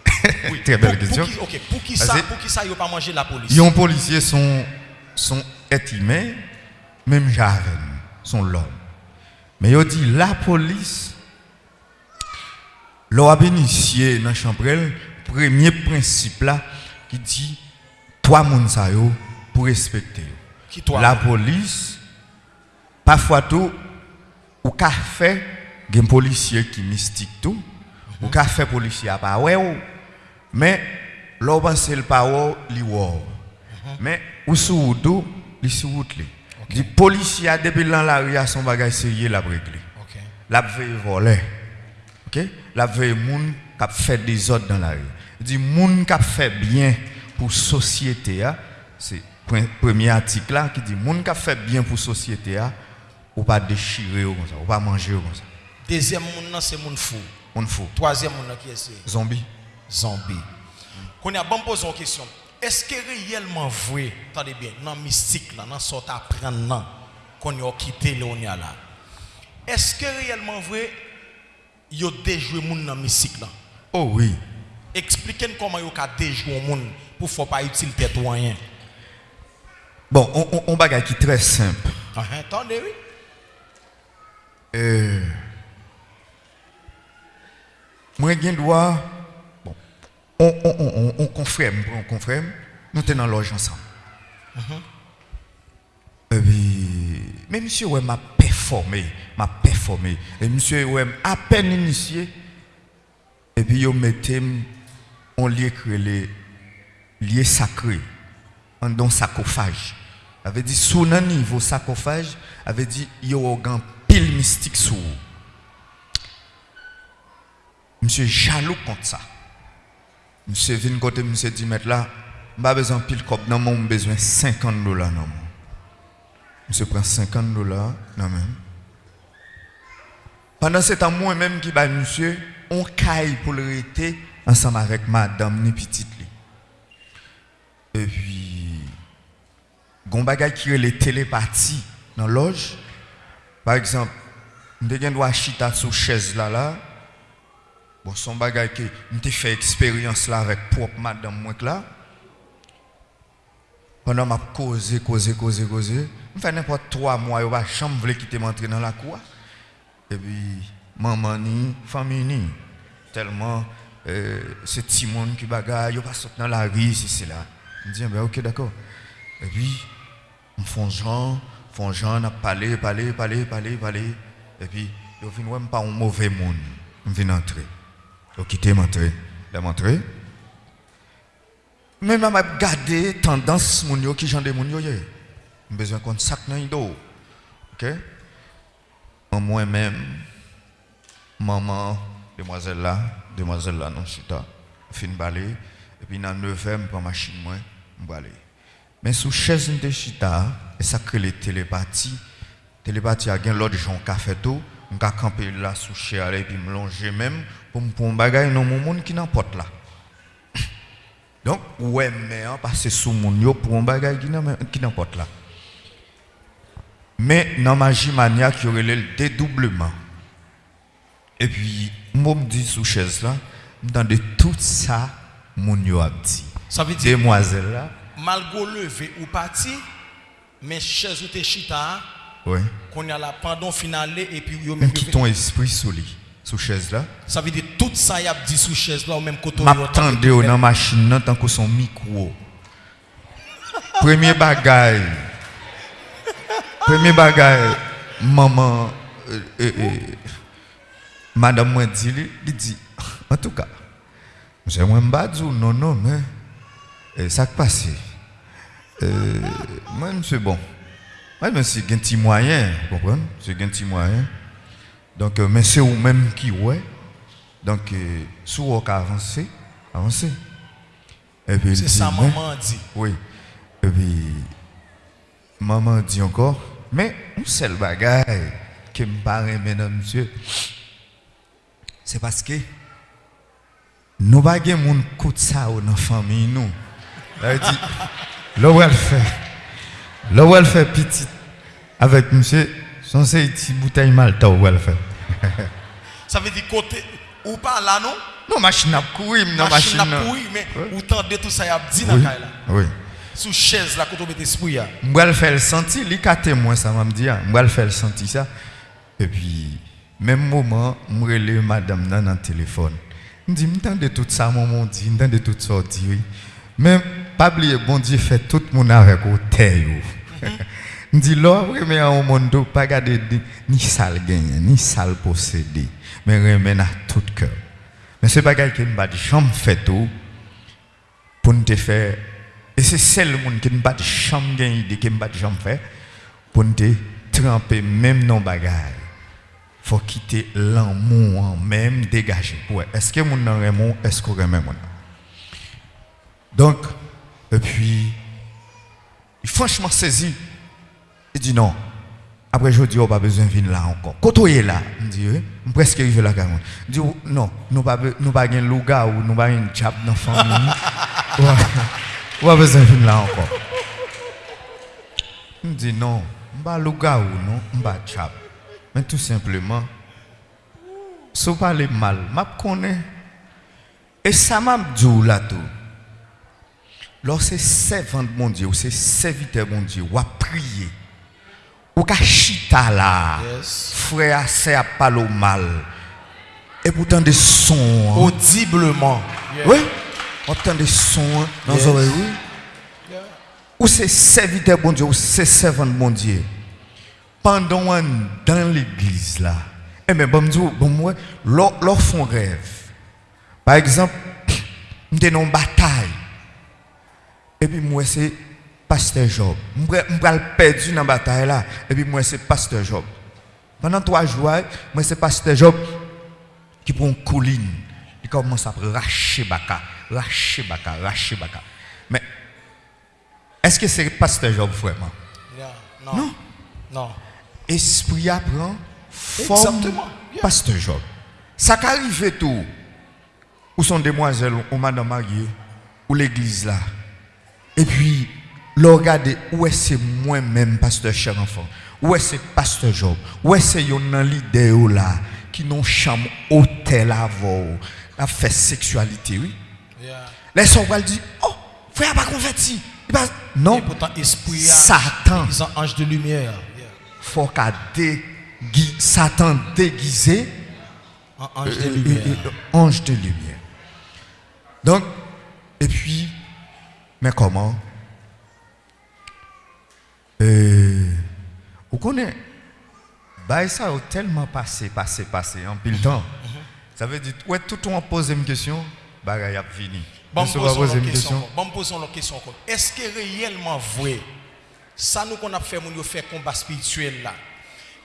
Oui. Très belle Pour- question. Pour qui, OK, pour qui ça pour qui ça yo pas manger la police? Les policiers sont, sont êtres humains, même javen, sont l'homme. Mais ils dit la police, a initié dans la chambre, premier principe là, qui dit, sa yo, pour respecter. Qui toi? La police, parfois tout, ou qu'a fait, un policier qui mystique tout, ou qu'a fait policier à pas ouais, ou. mais l'on pense le ouais, li ouais. Mais ou sous ou, li sous route li. Di policier a depuis la rue a son bagage sérieux la régler. OK. La veille voler. OK? La veille moun qui a fait des ordres dans la rue. Dit moun qui a fait bien pour société a, c'est premier article là qui dit moun qui a fait bien pour société a ou pas déchirer ou comme ça, ou pas manger comme ça. Deuxième nan, c'est moun fou. On faut Troisième nan, qui est zombie. zombie. Qu'on a bon poser une question. Est-ce que réellement vrai, attendez bien, dans mystique là, dans sort apprendre qu'on a quitté là? Est-ce que réellement vrai yo déjoué moun dans mystique là Oh oui. Expliquez-nous comment yo ka déjoué moun pour faut pas utile tête rien. Bon, on, on, on bagage qui est très simple. Ah, hein, Attendez oui. Euh, moi, j'ai droit. Bon, on, on, on, on, on confrère, on confrère. Nous sommes dans loge ensemble. Et puis, mais monsieur, ouais, m'a performé, m'a performé. Et monsieur, ouais, à peine initié. Et puis, yo mettez on lié que les liés sacrés, en don sarcophage. Avait dit, sous un niveau sarcophage, avait dit, yo un pile mystique sous. Monsieur jaloux contre ça. Monsieur vient côté, monsieur dit, mettre là, pas besoin pile cop, non, mon besoin 50 dollars, non. Monsieur prend 50 dollars, non, même. Pendant ce temps, moi-même qui bat monsieur, on caille pour le rester ensemble avec madame ni petite. Et puis, gon bagay qui est les télépathies dans la loge. Par exemple, nous avons chita sous chaise là là. Bon, son bagay que avons fait expérience là avec propre madame moi que là. Pendant m'a causé, causé, causé, causé. Je fais n'importe trois mois, je ne voulait quitter m'entrer dans la cour. Et puis, maman ni, famille ni. Tellement, euh, c'est petit monde qui bagaille, il pas dans la rue, c'est là. Je dis, ben, ok, d'accord. Et puis, on fait genre, font genre, on a parlé, parlé, parlé, parlé, parlé. Et puis, ils viennent même pas un mauvais monde. On vient entrer. Ils quitté m'entrer. Ils m'entrer. Mais je m'a gardé tendance moun yo qui j'en de moun yo. J'ai besoin qu'on sac dans ido. OK? En moi-même maman demoiselle là, demoiselle là non chita, fin balai et puis dans 9 je prends machine moi, balai. Mais sous chaise de chita, et ça crée les télépathies. Télépathie a gen l'autre gens qui fait tout, on ka camper là sous chaise et puis me longer même pour un bagage dans mon monde qui n'importe là. Donc, ouais, mais hein, que sous mon yo pour un bagage qui n'importe là. Men nan maji manyak yorele l dedoubleman. E pi moun di sou ches la, dan de tout sa moun yo ap di. Sa vi di, demwazel la. Malgo leve ou pati, men ches ou te chita, ouais. kon yal apandon finale, e pi yo men... Men ki ton espri sou li, sou ches la. Sa vi di, tout sa yap di sou ches la ou men koto yo... Map tande yo nan maji nan tanko son mikwo. Premye bagay... Premier bagaille. Maman, euh, euh, euh, madame m'a dit, li dit, en tout cas, j'ai moins pas dit non, non, mais euh, ça qui passe. Moi, monsieur, bon. Moi, je suis un petit moyen, vous comprenez? C'est un petit moyen. Donc, mais c'est vous-même qui, ouais. Donc, sous on a avancé, avancé. Et puis, il C'est ça mais- maman dit. Oui. Et puis, maman dit encore, mais un seul bagage qui me paraît, mesdames, messieurs, c'est parce que nous pas gen moun kout ça dans la famille, nous. Elle dit, là où elle fait, là où elle fait petit, avec monsieur, son c'est petit bouteille malta où elle fait. Ça veut dire côté ou pas là non? Non, machine à courir, non, machine à pourri mais ou tendez tout ça y a dit dans là. oui. Sous chaise là quand on met esprit là. Moi, le faire le sentir, li ka témoin ça m'a dit, moi le faire le sentir ça. Et puis même moment, relève madame dans le téléphone. Me dit m'entendez tout ça maman dit, m'entendez tout ça dit oui. Mais pas oublier bon Dieu fait tout le monde avec au terre. Me dit là mais un monde pas garder de- ni sale gagner, ni sale posséder, mais remen à tout cœur. Mais c'est pas quelqu'un qui m'a dit jamais fait tout pour nous faire et c'est celle monde qui ne pas de chambre idée qui ne pas de chambre faire pour nous tremper même non bagaille faut quitter l'amour en même dégager. Ouais est-ce que mon nan aimon est-ce qu'on aime mon donc et puis il franchement saisi il dit non. Après je dis on pas besoin de venir là encore. Quand on est là. Il dit oui. Je presque arrivé là il dit oh, non. Nous nous pas gain louga ou nous pas un job dans la famille On pas besoin de là encore? Je me dis non, je pas le gars ou non, je pas chap. Mais tout simplement, si vous parlez mal, je connais. Et ça m'a dit là tout. Lorsque c'est servant de mon Dieu, ou c'est serviteur de mon Dieu, ou à prier, ou à chita là, frère, c'est à parler mal. Et pourtant des sons. hein. Audiblement. Oui, on entend des sons dans Yes. les oreilles, oui. Ou c'est serviteur bon Dieu, ou c'est servant de bon Dieu. Pendant on dans l'église là, eh bien, bon Dieu, bon moi, leur, leur font rêve. Par exemple, nous sommes en bataille. Et puis moi, c'est pasteur Job. Je suis perdu dans la bataille là. Et puis moi, c'est pasteur Job. Pendant trois jours, moi, c'est pasteur Job qui prend une colline. Il commence à racher baka, racher baka, racher baka. Mais est-ce que c'est pasteur Job vraiment Yeah. Non. Non. Non. Esprit apprend forme. Yeah. pasteur Job. Ça qu'arrive tout. Où sont demoiselles ou madame mariée ou l'église là. Et puis le regarder où est-ce que moi-même pasteur cher enfant? Où est-ce que pasteur Job? Où est-ce que yon leader là qui n'ont chambre hôtel avant a fait sexualité oui? Les gens vont dire oh frère pas converti. Non. Et pourtant esprit Satan ils sont ange de lumière. Yeah. faut qu'à dégui- Satan déguisé En ange de euh, lumière. euh, euh, ange de lumière. Donc, et puis, mais comment? Vous connaissez bah, ça a tellement passé, passé, passé, en pile temps. Ça veut dire, ouais, tout le monde pose une question, bah, il a fini. Bon, posons poser une une question. Bon, posons une question. Est-ce que réellement vrai, ça nous qu'on a fait, mon fait combat spirituel là,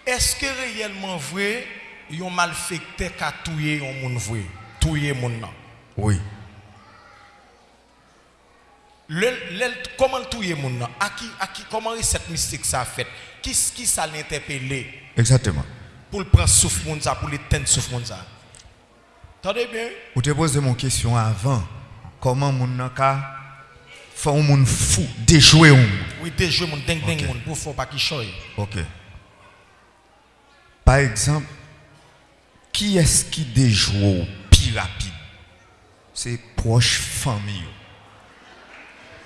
est-ce que réellement vrai, ont malfecté qu'à tuer un monde vrai, tuer mon nan? Oui. Le, le- comment le tuer mon nan? À qui, à qui, comment cette mystique ça a fait? Qui, qui ça l'interpellé Exactement. pour le prendre souffle pour l'éteindre souffle moun ça? Attendez bien? Vous te posé mon question avant. comment moun nan ka fè un moun fou, déjouer un. Oui, déjouer moun ding ding moun pour faire pas qui choy. OK. Par exemple, qui est-ce qui déjoue plus rapide C'est proche famille.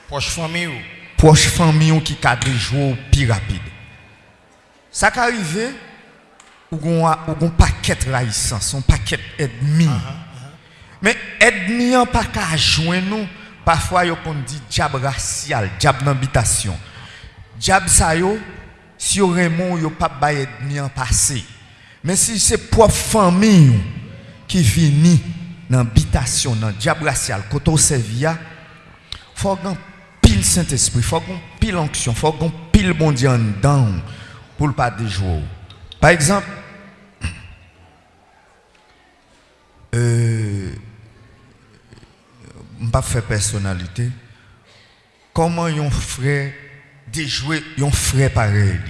Proche famille. Proche famille qui a déjoué plus rapide. Ça qui arrive, ou un paquet de son paquet ennemi. Uh -huh. Men edmi an pa ka jwen nou, pafwa yo kon di diab rasyal, diab nanbitasyon. Diab sa yo, si yo remon yo pap bay edmi an pase. Men si se prof fami yo ki vini nanbitasyon, nan diab rasyal, koto se via, fwa gan pil Saint-Esprit, fwa gan pil anksyon, fwa gan pil bondi an dan pou l pa dejou. Par exemple, eee, euh, pas faire personnalité, comment yon frère déjouer yon frère pareil?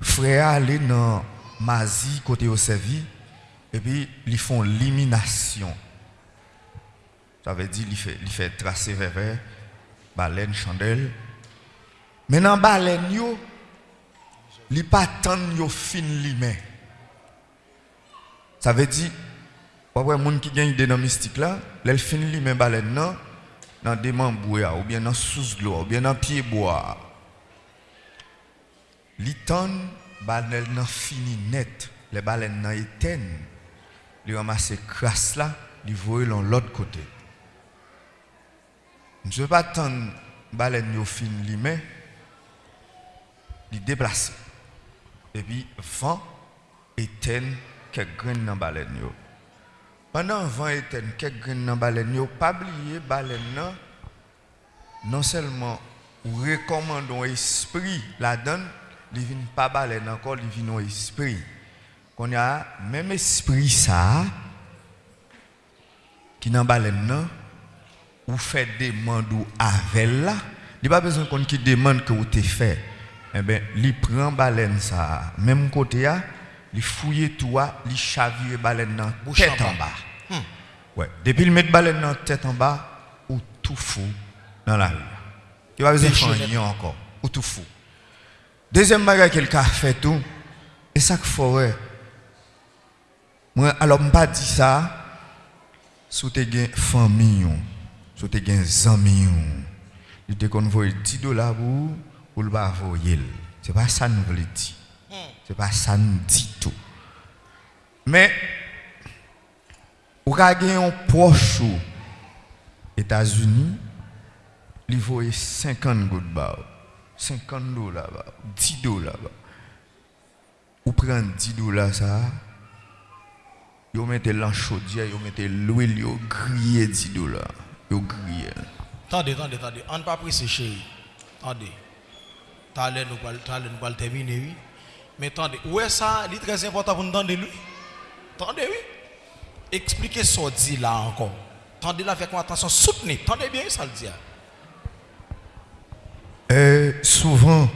Frère aller dans Mazi côté au servi et puis ils font l'élimination. Ça veut dire ils fait il fait tracer vers vers baleine chandelle. Maintenant baleine yo li pas tant yo fin li Ça veut dire ouais moun qui gagne des dans mystique là, l'elle fin li mais baleine nan dans des membres ou bien dans sous l'eau ou bien dans pied bois. Li tan baleine nan fini net, les baleines nan éteignent. Li ramasse crasse là, li voye l'autre côté. Je ne pas attendre baleine yo fin li mais li déplacer. Et puis vent éteint quelques graines dans baleine yo. Pendant vent éteint quelques dans baleine yo, pas oublier baleine nan non seulement recommandons esprit la donne, il vient pas baleine encore, il vient esprit. Qu'on a même esprit ça qui dans baleine nan ou fait demande ou avec là, il pas besoin qu'on qui demande que vous te fait. Eh ben, il prend baleine ça, même côté là, il fouille tout, il chavire baleine nan Bouche tête en bas. bas. Ouais, depuis il met baleine nan tête en bas ou tout fou dans la rue. Il va besoin de encore ou tout fou. Deuxième bagage qu'il a fait tout, et ça qu'il faut. Moi alors pas dit ça sous tes gain famille, sous tes gain amis, il te convoie 10 dollars pour pour le pas voyer. C'est pas ça nous voulons dire. Se pa sa nou di tou. Men, ou ka gen yon pochou Etasuni, li voye 50 gout ba ou. 50 do la ba ou. 10 do la ba ou. Ou pren 10 do la sa, yo mette lan chodye, yo mette l'ouil, yo griye 10 do la. Yo griye. Tande, tande, tande. An pa prese cheye. Tande. Talen nou pal termine, oui. Mais attendez, où est ça, il est très important pour nous entendre lui. Attendez oui. Expliquez ce dit là encore. Attendez là avec attention, soutenez. Attendez bien ça le dit. là. Euh, souvent,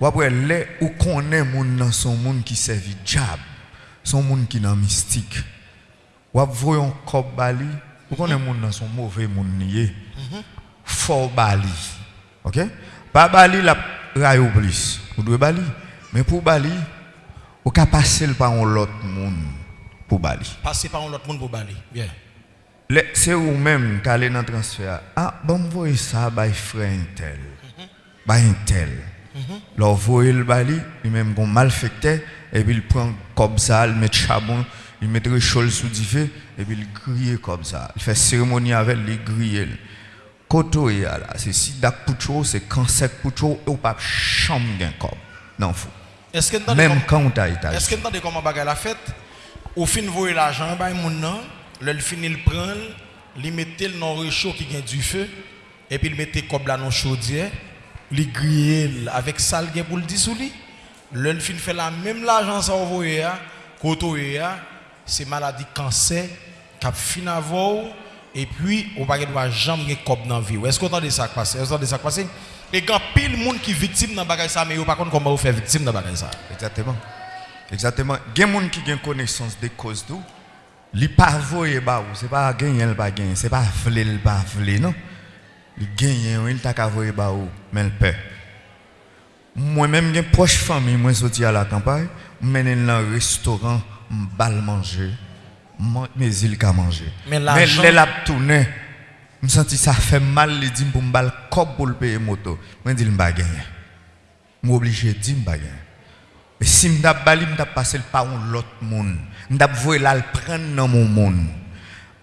ou après, les ou connaît moun son moun qui servi diable, son moun qui nan mystique. Ou ap voyon kop bali, ou connaît moun nan son mauvais moun niye. Fort bali. OK? Pas bali la rayo plus. Ou doit bali. Mais pour bali, ou ka passer le par un l'autre moun pour bali. Passez par un autre monde pour bali. Bien. Le- C'est vous-même qui allez dans le transfert. Ah, bon, vous voyez ça, by frère un tel. By un tel. Leur voyez le bali, il même qu'on malfecté, et puis il prend comme ça, il met charbon, il met réchaud sous du feu, et puis il grille comme ça. Il fait cérémonie avec lui, grille. Koto est là, c'est si dak poucho, c'est quand sec poucho, ou pas chambre corps. Non, fou. Vous Même quand on t'a Est-ce que vous entendez comment bagaille la fête Au fin voyer l'argent, bah moun nan, le fini le prendre, li mette le dans réchaud qui gagne du feu et puis il mette comme là dans chaudière, li griller avec le gain pour le dissous li. Le fin fait la même l'argent ça envoyé a, koto e a, c'est maladie cancer cap fin avant et puis on va pas jamais cob dans vie. Est-ce que vous entendez ça qui passe? Est-ce que vous entendez ça qui passe? Et quand pile monde qui victime dans bagaille ça mais yo par contre comment vous faire victime dans bagaille ça? Exactement. Exactement. Il y a des gens qui ont connaissance des causes tout. Li pas voyer ba ou, c'est pas gagner il pas gagner, c'est pas vle il pas vle non? Li gagne il t'a voyer ba ou, mais il perd. Moi même j'ai proche famille, moi sorti à la campagne, mène dans un restaurant, m'bal manger, mais il ka manger. Mais mais l'argent- l'a tourné. Me senti ça fait mal les dit pour m'bal cop pour le payer moto. Moi dit m'pa gagner. M'obligé de dire m'pa gagner. Mais si m'dap bali, m'dap passer par un l'autre monde. M'dap voyer là le prendre dans mon monde.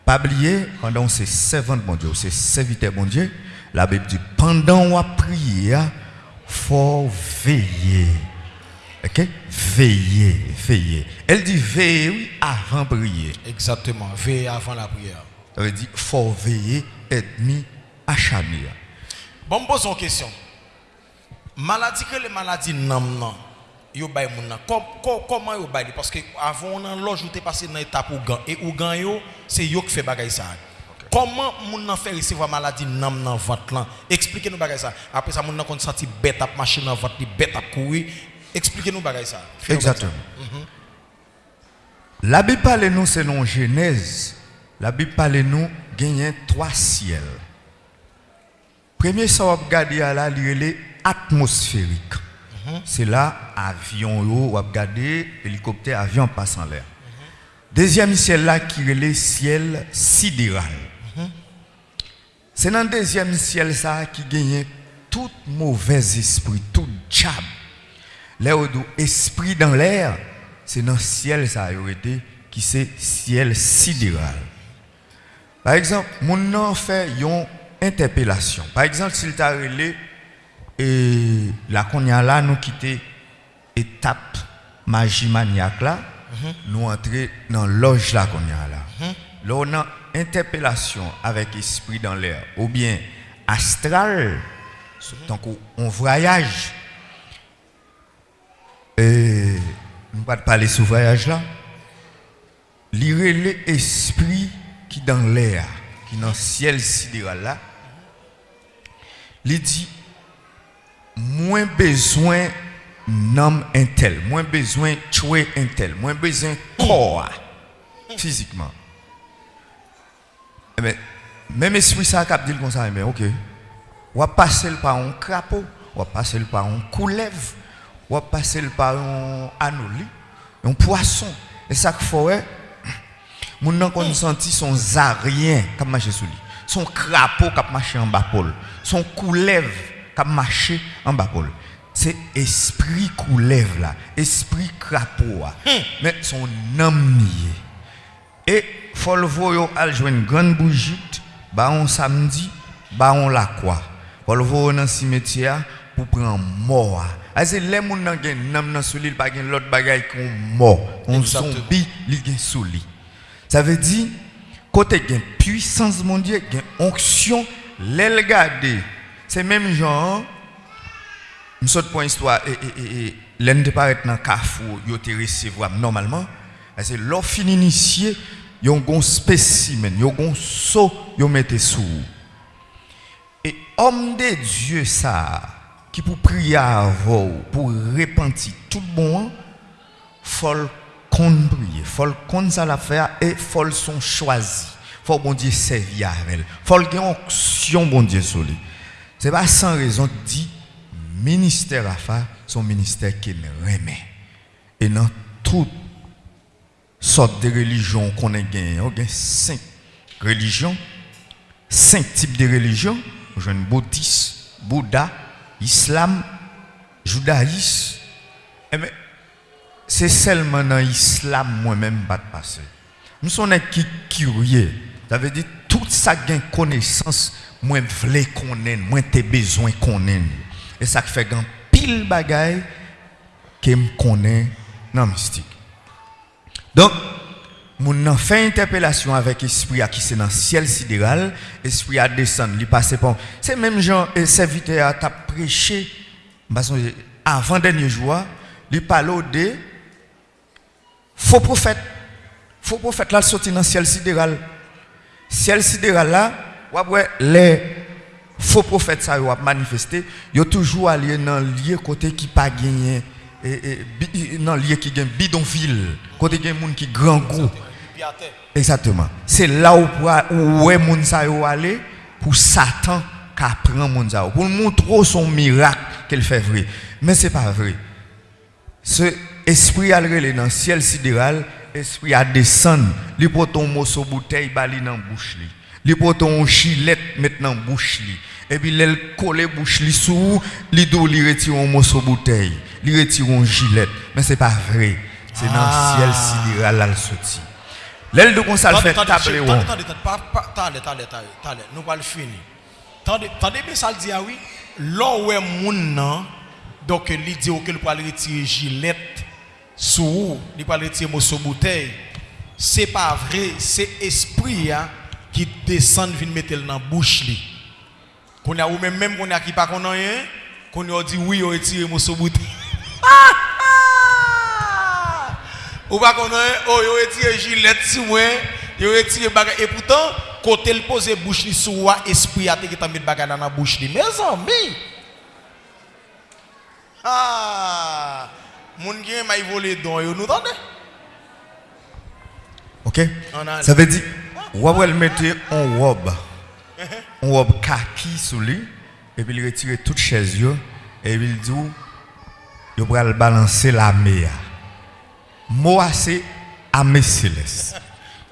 Pas oublier, pendant c'est servant bon Dieu, c'est serviteur bon Dieu, la Bible dit, pendant on prier, faut veiller. Ok? Veiller, veiller. Elle dit veiller oui, avant prier. Exactement, veille avant la prière. Veut dire, faut veiller, ennemi acharné. Bon, me pose une question. Maladie que les maladies nam nan, yo bay moun nan. Com- com- Comment yo bay? Parce que avant nan loge ou passé dans étape ou gan et ou gan yo, c'est yo qui fait bagay ça. Comment moun nan fait recevoir maladie nam nan ventre lan? Expliquez-nous bagay ça. Après ça moun nan kon senti bête ap marcher dans ventre, bête ap courir. Expliquez-nous bagay ça. Exactement. La Bible parle nous, c'est non Genèse. La Bible parle nous, gagner trois ciels. Premier, ça regarder à la atmosphérique. C'est là, avion, ou regarder hélicoptère, avion passe en l'air. Deuxième ciel là, qui est le ciel sidéral. C'est dans le deuxième ciel ça qui gagne tout mauvais esprit, tout diable. Do esprit dans l'air, c'est dans le ciel ça a été qui c'est ciel sidéral. Par exemple, mon nom fait une interpellation. Par exemple, s'il t'a relé et la konya là nous quitter étape magie maniaque là, nous entrer dans loge là konya là. Là on a interpellation avec esprit dans l'air ou bien astral donc on voyage Eh, Et nous ne pas parler sous voyage là. L'irrélé esprit qui dans l'air, qui dans le ciel sidéral là, il dit moins besoin nom un tel, moins besoin tuer un tel, moins besoin corps physiquement. Eh bien, même esprit ça cap dit comme ça, mais OK. On va passer par un crapaud, on va passer par un couleuvre. On va passer par un anoli, un poisson. Et ça qu'il faut, mon nan qu'on senti son zarien qui marché sous lui, son crapaud qui marché en bas pôle, son couleuvre qui marché en bas pôle. C'est esprit couleuvre là, esprit crapaud. Mais son âme nié. Et faut le voir al une grande bougie, bah on samedi, bah on la quoi. Faut le voir dans le cimetière pour prendre mort. C'est les moun nan gen nam nan sou li, pa gen l'autre bagay qu'on mort. On zombie li gen sou li. Ça veut dire côté gen puissance mon Dieu, gen onction, l'el gade. C'est même genre je saute pour une histoire et et et, et l'un de paraître dans carrefour, yo te recevoir normalement. C'est l'or fin initié, yon gon spécimen, yon gon saut, yon mette sous. Et homme de Dieu ça qui pour prier avant, pour repentir tout bon, faut qu'on prier, faut qu'on ça la faire et faut son choisi. Faut bon Dieu servir avec elle. Faut qu'il onction bon Dieu sur lui. C'est pas sans raison que dit ministère à faire son ministère qu'il remet. Et dans toute sorte de religion qu'on a gagné, on a cinq religions, cinq types de religions, on a bouddhisme, Bouddha, islam, judaïsme. Eh bien, c'est seulement dans l'islam moi-même pas de passer. Nous sommes qui curieux. Ça veut dire tout ça gain connaissance, moins vle connaître, moins tes besoins connaître. Et ça fait grand pile bagaille que me connaît dans mystique. Donc, Moun nan fè interpellasyon avèk espri a ki se nan siel sideral, espri a desan, li pase pon. Se mèm jan, e, servite a tap preche, bason, avan denye jwa, li palo de fò profet. Fò profet la soti nan siel sideral. Siel sideral la, wap wè, le fò profet sa yo ap manifeste, yo toujou alye nan liye kote ki pa genyen. Et, et dans lieu qui gagne bidonville, côté qui monde qui grand goût. Exactement. C'est là où est sa yo aller pour Satan qu'a prend yo. pour montrer son miracle qu'elle fait vrai. Mais c'est pas vrai. Ce esprit a relé dans le ciel sidéral, esprit a descend, li pour ton morceau bouteille bali dans bouche li. Li pour ton chilette dans bouche. Et puis l'elle coller bouche sous, li do li retire un morceau bouteille, li retire un gilet. Mais c'est pas vrai. C'est dans Ah. le ciel sidéral là le sorti. L'elle de kon ça le fait tabler attendez, attendez, attendez, pas- pas- attendez, nous pas le finir. Attendez, attendez, mais ça le dit, ah oui, là où est moun nan, donc il dit que peut aller retirer gilette sous, il peut aller retirer morceau bouteille. C'est pas vrai, c'est esprit hein, qui descend vient mettre dans la bouche li. Qu'on a ou même même qu'on a qui pas qu'on a rien, qu'on a dit oui, on retire morceau bouteille. Ou pas qu'on oh, yo retiré gilet si moi, yo retiré bagage et pourtant côté le poser bouche li sou esprit a te qui t'a mis bagage dans la bouche li. Mes amis. Ah, moun gen m'a volé don yo nous tendez. OK? Ça veut dire ou elle mettait un robe. Un robe kaki sous lui et puis il retire toute chaise et puis il dit yo pral balancer la mer. Mot c'est amé céleste.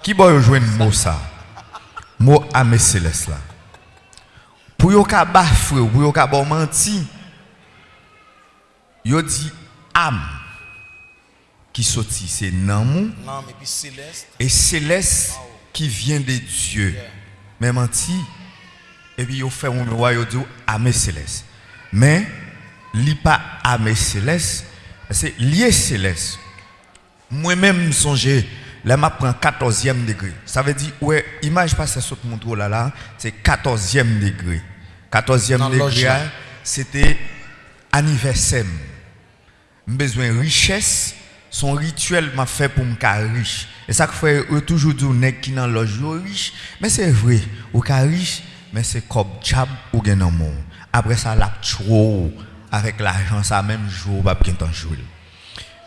Qui va joindre mot ça Mot amé céleste là. Pour yo ka bafre, pour yo ka bon menti. Yo dit âme qui sorti c'est nan mou Non, mais puis céleste. et céleste qui vient de Dieu. Mais menti, et puis il fait un roi, il dit Amé céleste. Mais, li pas Amé céleste, c'est lié céleste. Moi-même, songez, là, je prends 14e degré. Ça veut dire, ouais, image pas ça saute mon trou là, là, c'est 14e degré. 14e Dans degré, là. c'était anniversaire. Besoin de richesse. Son rituel m'a fait pour me faire riche. Et ça que fait eux toujours dire nèg qui dans loge riche, mais c'est vrai, ou ka riche, mais c'est comme job ou moun. Après ça la trop avec l'argent ça même jour pas bien temps jouer.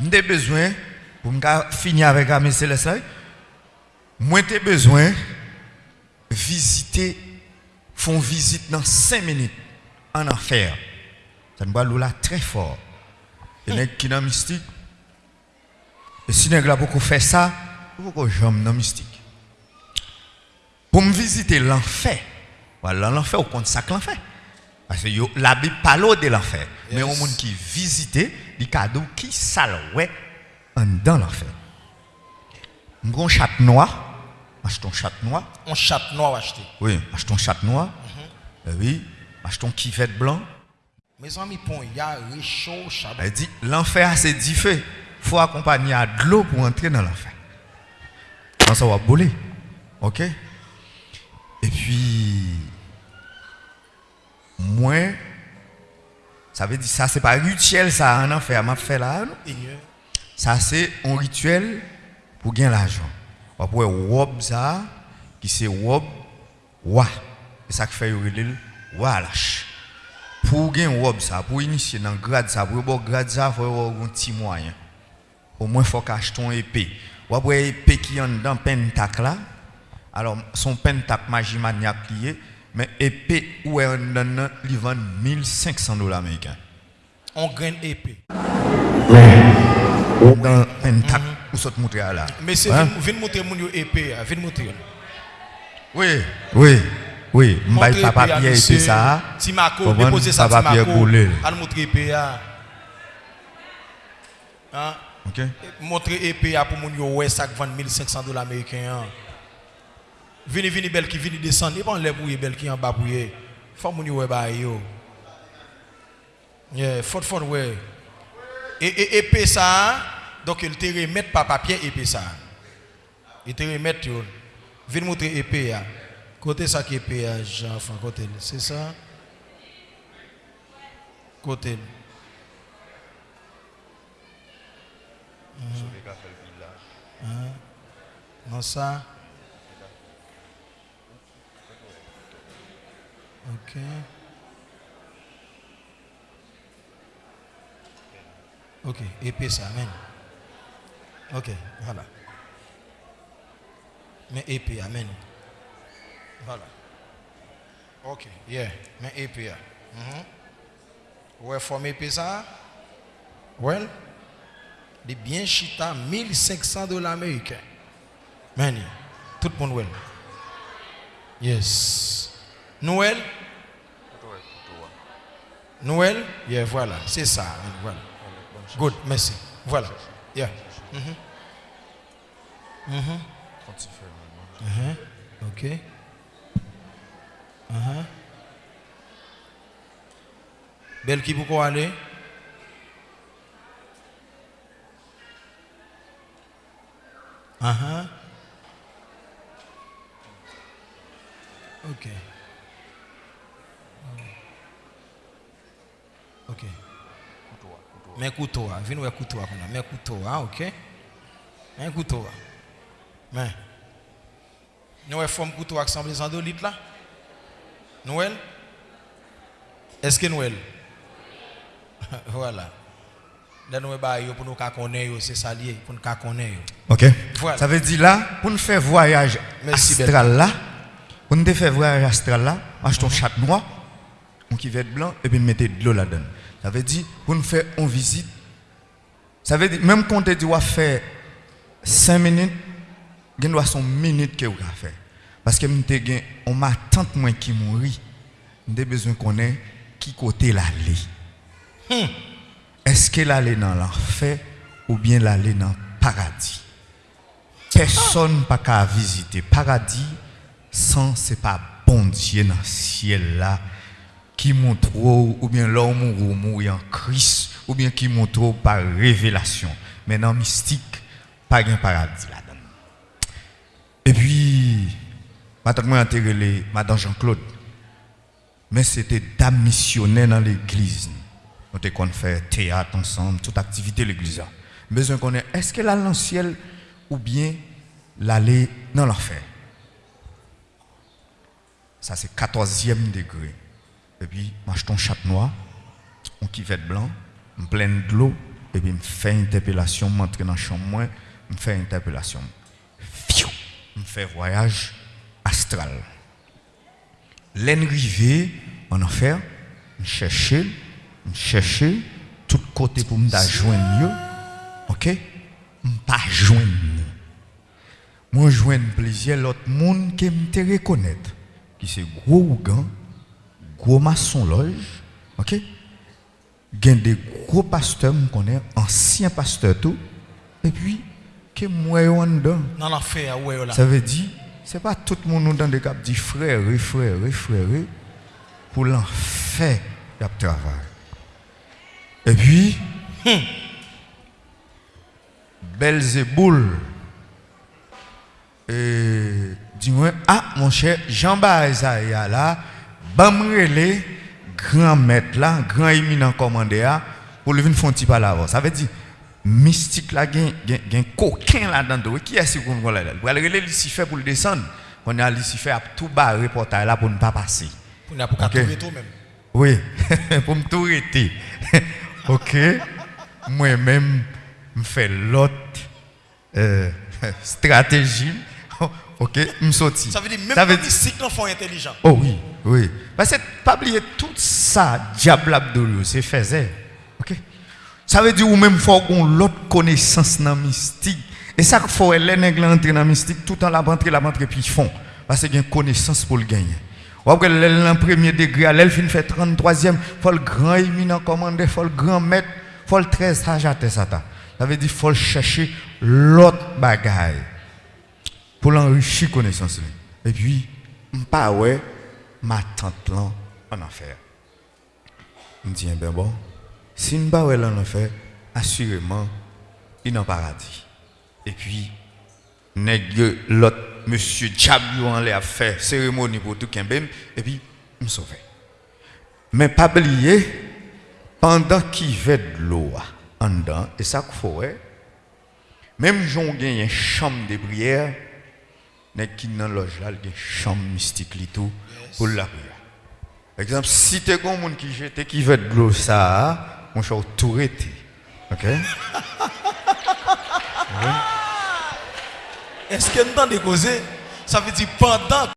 M'ai besoin pour finir avec Amé Céleste. là, Moi j'ai besoin visiter font visite dans 5 minutes en enfer. Ça me va là très fort. Et nèg qui dans mystique et si là beaucoup fait ça, pourquoi j'aime dans mystique Pour me visiter l'enfer. Voilà, l'enfer, au compte ça que l'enfer. Parce que yo, la Bible parle de l'enfer. Mais au monde qui visite, dit cadeau qui sale ouais dans l'enfer. Un chat noir, achetons chat noir. On chat noir acheté. Oui, achetons chat noir. Euh, oui, achetons kivette blanc. Mes amis, il y a réchaud, chat. Elle dit l'enfer c'est dix feux. Il faut accompagner à de l'eau pour entrer dans l'enfer. Quand ça va bouler. OK? Et puis moi ça veut dire ça c'est pas rituel ça en enfer m'a fait là. non? Ignore. Ça c'est un rituel pour gagner l'argent. On peut robe ça qui c'est robe wa. Et ça qui fait le wa lâche. Pour gagner robe ça, pour initier dans le grade ça, pour avoir grade ça, il faut avoir un petit moyen. Au moins il faut acheter une épée. Ou après épée qui est dans pentacle là. Alors son pentacle magie maniaque lié, mais épée où est dans il vend 1500 dollars américains. On graine épée. Dans pentacle où ça te montre là. Mais c'est Hein? vin montrer mon épée, ah, vin montrer. Oui, oui, oui. M'bay Montrer papa épée, ah, Pierre et monsieur. ça. Comprendre? déposer ça Pierre Timako. Boulel. Allez montrer épée. Hein? OK. Montrer épée pour mon yo ouais ça vend 1500 dollars américains. Hein. Vini vini belle qui vini descendre, et bon les bouille belle qui en bas bouille. Faut ouais ba yo. Yeah, faut faut ouais. Et, et épée ça, donc il te remettre papa Pierre épée ça. Il te remettre yo. Viens montrer épée ya. Côté ça qui épée ya, Jean Franc côté, c'est ça? Côté. Hein? Non ça? OK. OK, épée ça, amen. OK, voilà. Mais épée, amen. Voilà. OK, yeah, mais épée. Mhm. Ouais, forme épée ça? Well, des bien chita 1500 dollars américains. Mani, tout le monde well. Yes. Noël? Noël? Yeah, voilà, c'est ça. Voilà. Good, merci. Voilà. Yeah. Mhm. Mhm. Mhm. OK. Mhm. Belle qui pourquoi aller? Uh-huh. OK. OK. Mais couteau, ah. viens voir couteau, ah, qu'on a. mais couteau, ah, OK. Un couteau. hein. Mais. Nous avons forme couteau avec 100 de litres là? Noël? Est-ce que Noël? voilà. Là, nous avons pour nous connaître, c'est ça lié, pour nous connaître. OK Voilà. Ça veut dire là, pour nous faire voyage Merci, astral là, pour nous faire voyage astral là, achetons chat noir, on qui être blanc, et puis mettez de l'eau là-dedans. Ça veut dire, pour nous faire une visite, ça veut dire, même quand on va faire 5 minutes, il doit son minute que vous faire. Parce que m'te gen, on m'a tant moins qui mourit, j'ai besoin qu'on ait qui côté l'aller. Est-ce qu'elle allait dans l'enfer ou bien l'aller dans le paradis? Personne pas qu'à visiter paradis sans c'est pas bon Dieu dans le ciel là qui montre ou bien l'homme ou mourir en Christ ou bien qui montre par révélation. Mais dans mystique, pas de paradis là-dedans. Et puis, madame moi enterré madame Jean-Claude. Mais c'était dame dans l'église. Nous avons fait théâtre ensemble, toute activité l'église. Besoin qu'on ait, est-ce qu'elle a dans le ciel ou bien l'aller dans l'enfer? Ça, c'est 14e degré. Et puis, m'achète un chat noir, un kivette blanc, me plein de l'eau, et puis me fait interpellation, m'entre dans la chambre, me fait interpellation. Fiou, me fait voyage astral. L'enrivé en enfer, me chercher, me chercher, tout côté pour me joindre, ok? Me pas joindre. Moi, joindre plaisir l'autre monde qui me reconnaître, qui c'est gros ougan, gros maçon loge, ok? Gen des gros pasteurs, me connaît, anciens pasteurs tout, et puis, que moi, en dedans. Dans l'enfer, ouais, là. Ça veut dire, c'est pas tout le monde dans des cap dit frère, frère, frère, pour l'enfer, il y a travail. Et puis, Belzéboul, et dis-moi, ah, mon cher, Jean-Baptiste Isaiah là, bamrele, grand maître là, grand éminent commandé là, pour le venir faire un petit là Ça veut dire, mystique là, gen, gen, gen coquin là-dedans. Qui est-ce qu'on va là? Pour aller Lucifer pour le descendre. On a Lucifer à tout barrer portail là pour ne pas passer. Pour n'a pas trouver tout même. Oui, pour me tout arrêter. ok. Moi-même, je fais l'autre euh, stratégie. ok, je sorti. Ça veut dire même les mystiques non font intelligent. Oh oui, oui. Parce que pas oublier tout ça, diable Abdolo, c'est faisait. OK Ça veut dire ou même faut qu'on l'autre connaissance dans le mystique. Et ça qu'il faut les nègres entrer dans mystique tout en la rentrer la rentrer puis ils font parce qu'il y a une connaissance pour le gagner. Ou après le premier degré, elle fin fait 33e, faut le grand éminent commandé, faut le grand maître, faut le très sage à ça. Ça veut dire faut le chercher l'autre bagaille pour l'enrichir connaissance. Et puis, pas ouais, ma tante là en enfer. Je dis, ben bon, si nous là en enfer, assurément, il est en paradis. Et puis, l'autre monsieur Diablo en l'air fait cérémonie pour tout Kembem, et puis, me sauver. Mais pas oublier, pendant qu'il fait de l'eau en dedans, et ça qu'il faut, ouais, même j'en gagne une chambre de prière, mais qui dans loge là, il y a une chambre mystique tout pour la prière. Exemple, si tu as un monde qui jette qui veut de l'eau ça, mon cher tout arrêté. OK? Est-ce que nous avons causer Ça veut dire pendant